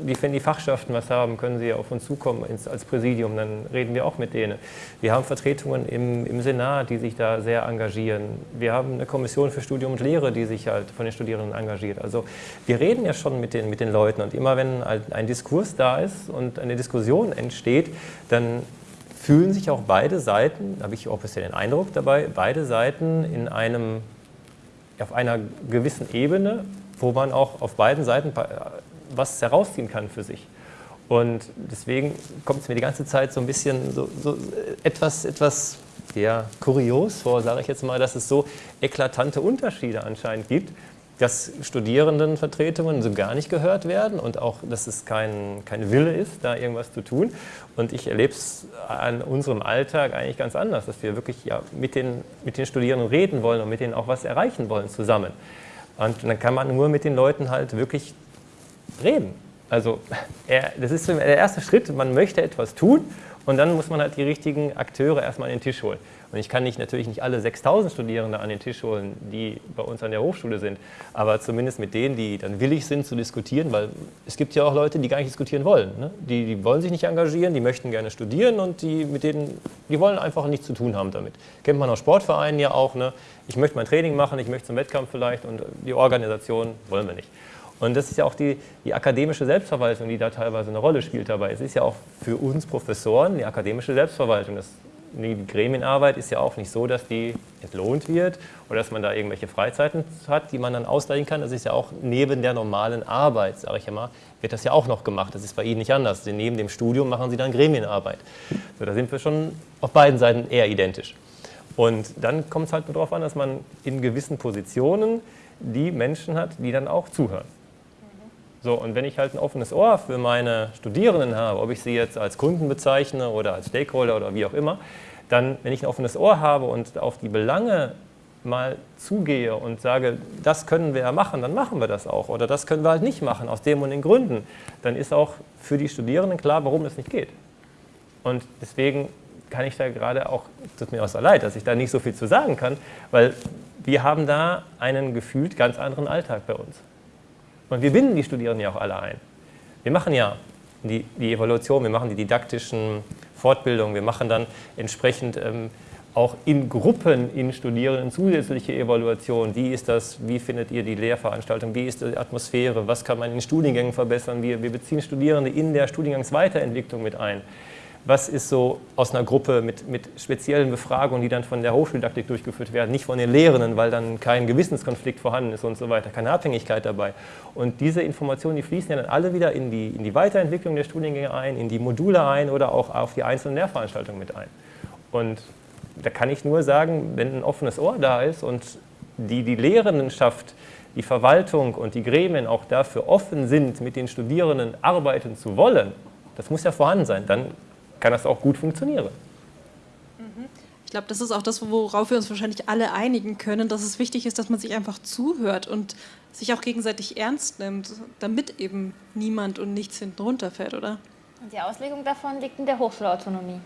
die, wenn die Fachschaften was haben, können sie auf uns zukommen ins, als Präsidium, dann reden wir auch mit denen. Wir haben Vertretungen im, im Senat, die sich da sehr engagieren. Wir haben eine Kommission für Studium und Lehre, die sich halt von den Studierenden engagiert. Also wir reden ja schon mit den, mit den Leuten und immer wenn ein, ein Diskurs da ist und eine Diskussion entsteht, dann fühlen sich auch beide Seiten, habe ich auch bisher den Eindruck dabei, beide Seiten in einem, auf einer gewissen Ebene, wo man auch auf beiden Seiten was herausziehen kann für sich. Und deswegen kommt es mir die ganze Zeit so ein bisschen so, so etwas, etwas ja, kurios vor, sage ich jetzt mal, dass es so eklatante Unterschiede anscheinend gibt, dass Studierendenvertretungen so gar nicht gehört werden und auch, dass es kein, kein Wille ist, da irgendwas zu tun. Und ich erlebe es an unserem Alltag eigentlich ganz anders, dass wir wirklich ja, mit, den, mit den Studierenden reden wollen und mit denen auch was erreichen wollen zusammen. Und dann kann man nur mit den Leuten halt wirklich reden. Also er, das ist der erste Schritt, man möchte etwas tun und dann muss man halt die richtigen Akteure erstmal an den Tisch holen. Und ich kann nicht, natürlich nicht alle 6000 Studierende an den Tisch holen, die bei uns an der Hochschule sind, aber zumindest mit denen, die dann willig sind zu diskutieren, weil es gibt ja auch Leute, die gar nicht diskutieren wollen. Ne? Die, die wollen sich nicht engagieren, die möchten gerne studieren und die, mit denen, die wollen einfach nichts zu tun haben damit. Kennt man aus Sportvereinen ja auch. Ne? Ich möchte mein Training machen, ich möchte zum Wettkampf vielleicht und die Organisation wollen wir nicht. Und das ist ja auch die, die, akademische Selbstverwaltung, die da teilweise eine Rolle spielt dabei. Es ist ja auch für uns Professoren die akademische Selbstverwaltung. Das, die Gremienarbeit ist ja auch nicht so, dass die entlohnt wird oder dass man da irgendwelche Freizeiten hat, die man dann ausgleichen kann. Das ist ja auch neben der normalen Arbeit, sage ich mal, wird das ja auch noch gemacht. Das ist bei Ihnen nicht anders. Denn neben dem Studium machen Sie dann Gremienarbeit. So, da sind wir schon auf beiden Seiten eher identisch. Und dann kommt es halt nur darauf an, dass man in gewissen Positionen die Menschen hat, die dann auch zuhören. So, und wenn ich halt ein offenes Ohr für meine Studierenden habe, ob ich sie jetzt als Kunden bezeichne oder als Stakeholder oder wie auch immer, dann, wenn ich ein offenes Ohr habe und auf die Belange mal zugehe und sage, das können wir ja machen, dann machen wir das auch. Oder das können wir halt nicht machen, aus dem und den Gründen. Dann ist auch für die Studierenden klar, warum es nicht geht. Und deswegen kann ich da gerade auch, tut mir auch so leid, dass ich da nicht so viel zu sagen kann, weil wir haben da einen gefühlt ganz anderen Alltag bei uns. Und wir binden die Studierenden ja auch alle ein. Wir machen ja die, die Evaluation, wir machen die didaktischen Fortbildungen, wir machen dann entsprechend ähm, auch in Gruppen in Studierenden zusätzliche Evaluationen. Wie ist das, wie findet ihr die Lehrveranstaltung, wie ist die Atmosphäre, was kann man in Studiengängen verbessern. Wir, wir beziehen Studierende in der Studiengangsweiterentwicklung mit ein was ist so aus einer Gruppe mit, mit speziellen Befragungen, die dann von der Hochschuldidaktik durchgeführt werden, nicht von den Lehrenden, weil dann kein Gewissenskonflikt vorhanden ist und so weiter, keine Abhängigkeit dabei. Und diese Informationen, die fließen ja dann alle wieder in die, in die Weiterentwicklung der Studiengänge ein, in die Module ein oder auch auf die einzelnen Lehrveranstaltungen mit ein. Und da kann ich nur sagen, wenn ein offenes Ohr da ist und die, die Lehrendenschaft, die Verwaltung und die Gremien auch dafür offen sind, mit den Studierenden arbeiten zu wollen, das muss ja vorhanden sein, dann kann das auch gut funktionieren. Mhm. Ich glaube, das ist auch das, worauf wir uns wahrscheinlich alle einigen können, dass es wichtig ist, dass man sich einfach zuhört und sich auch gegenseitig ernst nimmt, damit eben niemand und nichts hinten runterfällt, oder? Und die Auslegung davon liegt in der Hochschulautonomie.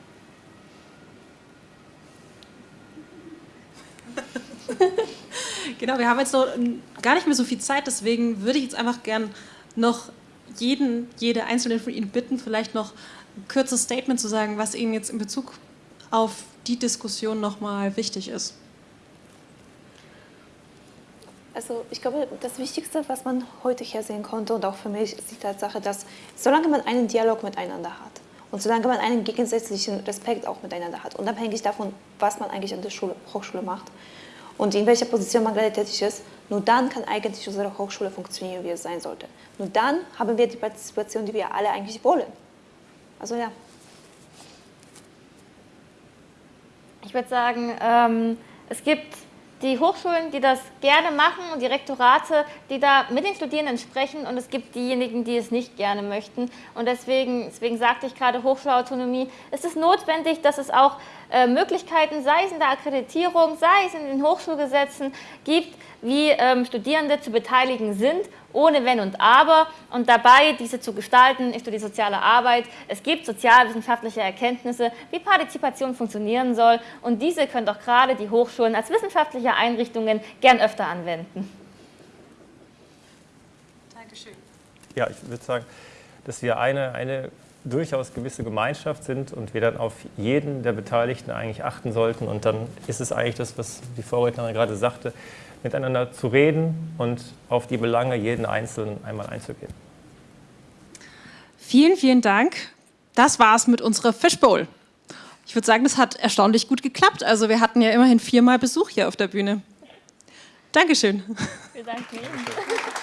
[LAUGHS] genau, wir haben jetzt noch gar nicht mehr so viel Zeit, deswegen würde ich jetzt einfach gern noch jeden, jede einzelne von Ihnen bitten, vielleicht noch kurzes Statement zu sagen, was Ihnen jetzt in Bezug auf die Diskussion nochmal wichtig ist. Also ich glaube, das Wichtigste, was man heute hier sehen konnte und auch für mich, ist die Tatsache, dass solange man einen Dialog miteinander hat und solange man einen gegensätzlichen Respekt auch miteinander hat, unabhängig davon, was man eigentlich an der Schule, Hochschule macht und in welcher Position man gerade tätig ist, nur dann kann eigentlich unsere Hochschule funktionieren, wie es sein sollte. Nur dann haben wir die Partizipation, die wir alle eigentlich wollen. Also ja. Ich würde sagen, ähm, es gibt die Hochschulen, die das gerne machen und die Rektorate, die da mit den Studierenden sprechen und es gibt diejenigen, die es nicht gerne möchten. Und deswegen, deswegen sagte ich gerade Hochschulautonomie, ist es notwendig, dass es auch äh, Möglichkeiten, sei es in der Akkreditierung, sei es in den Hochschulgesetzen gibt, wie ähm, Studierende zu beteiligen sind, ohne Wenn und Aber und dabei diese zu gestalten ist die soziale Arbeit. Es gibt sozialwissenschaftliche Erkenntnisse, wie Partizipation funktionieren soll und diese können doch gerade die Hochschulen als wissenschaftliche Einrichtungen gern öfter anwenden. Dankeschön. Ja, ich würde sagen, dass wir eine, eine durchaus gewisse Gemeinschaft sind und wir dann auf jeden der Beteiligten eigentlich achten sollten. Und dann ist es eigentlich das, was die Vorrednerin gerade sagte, miteinander zu reden und auf die Belange jeden Einzelnen einmal einzugehen. Vielen, vielen Dank. Das war's mit unserer Fishbowl. Ich würde sagen, das hat erstaunlich gut geklappt. Also wir hatten ja immerhin viermal Besuch hier auf der Bühne. Dankeschön. Wir danken Ihnen. [LAUGHS]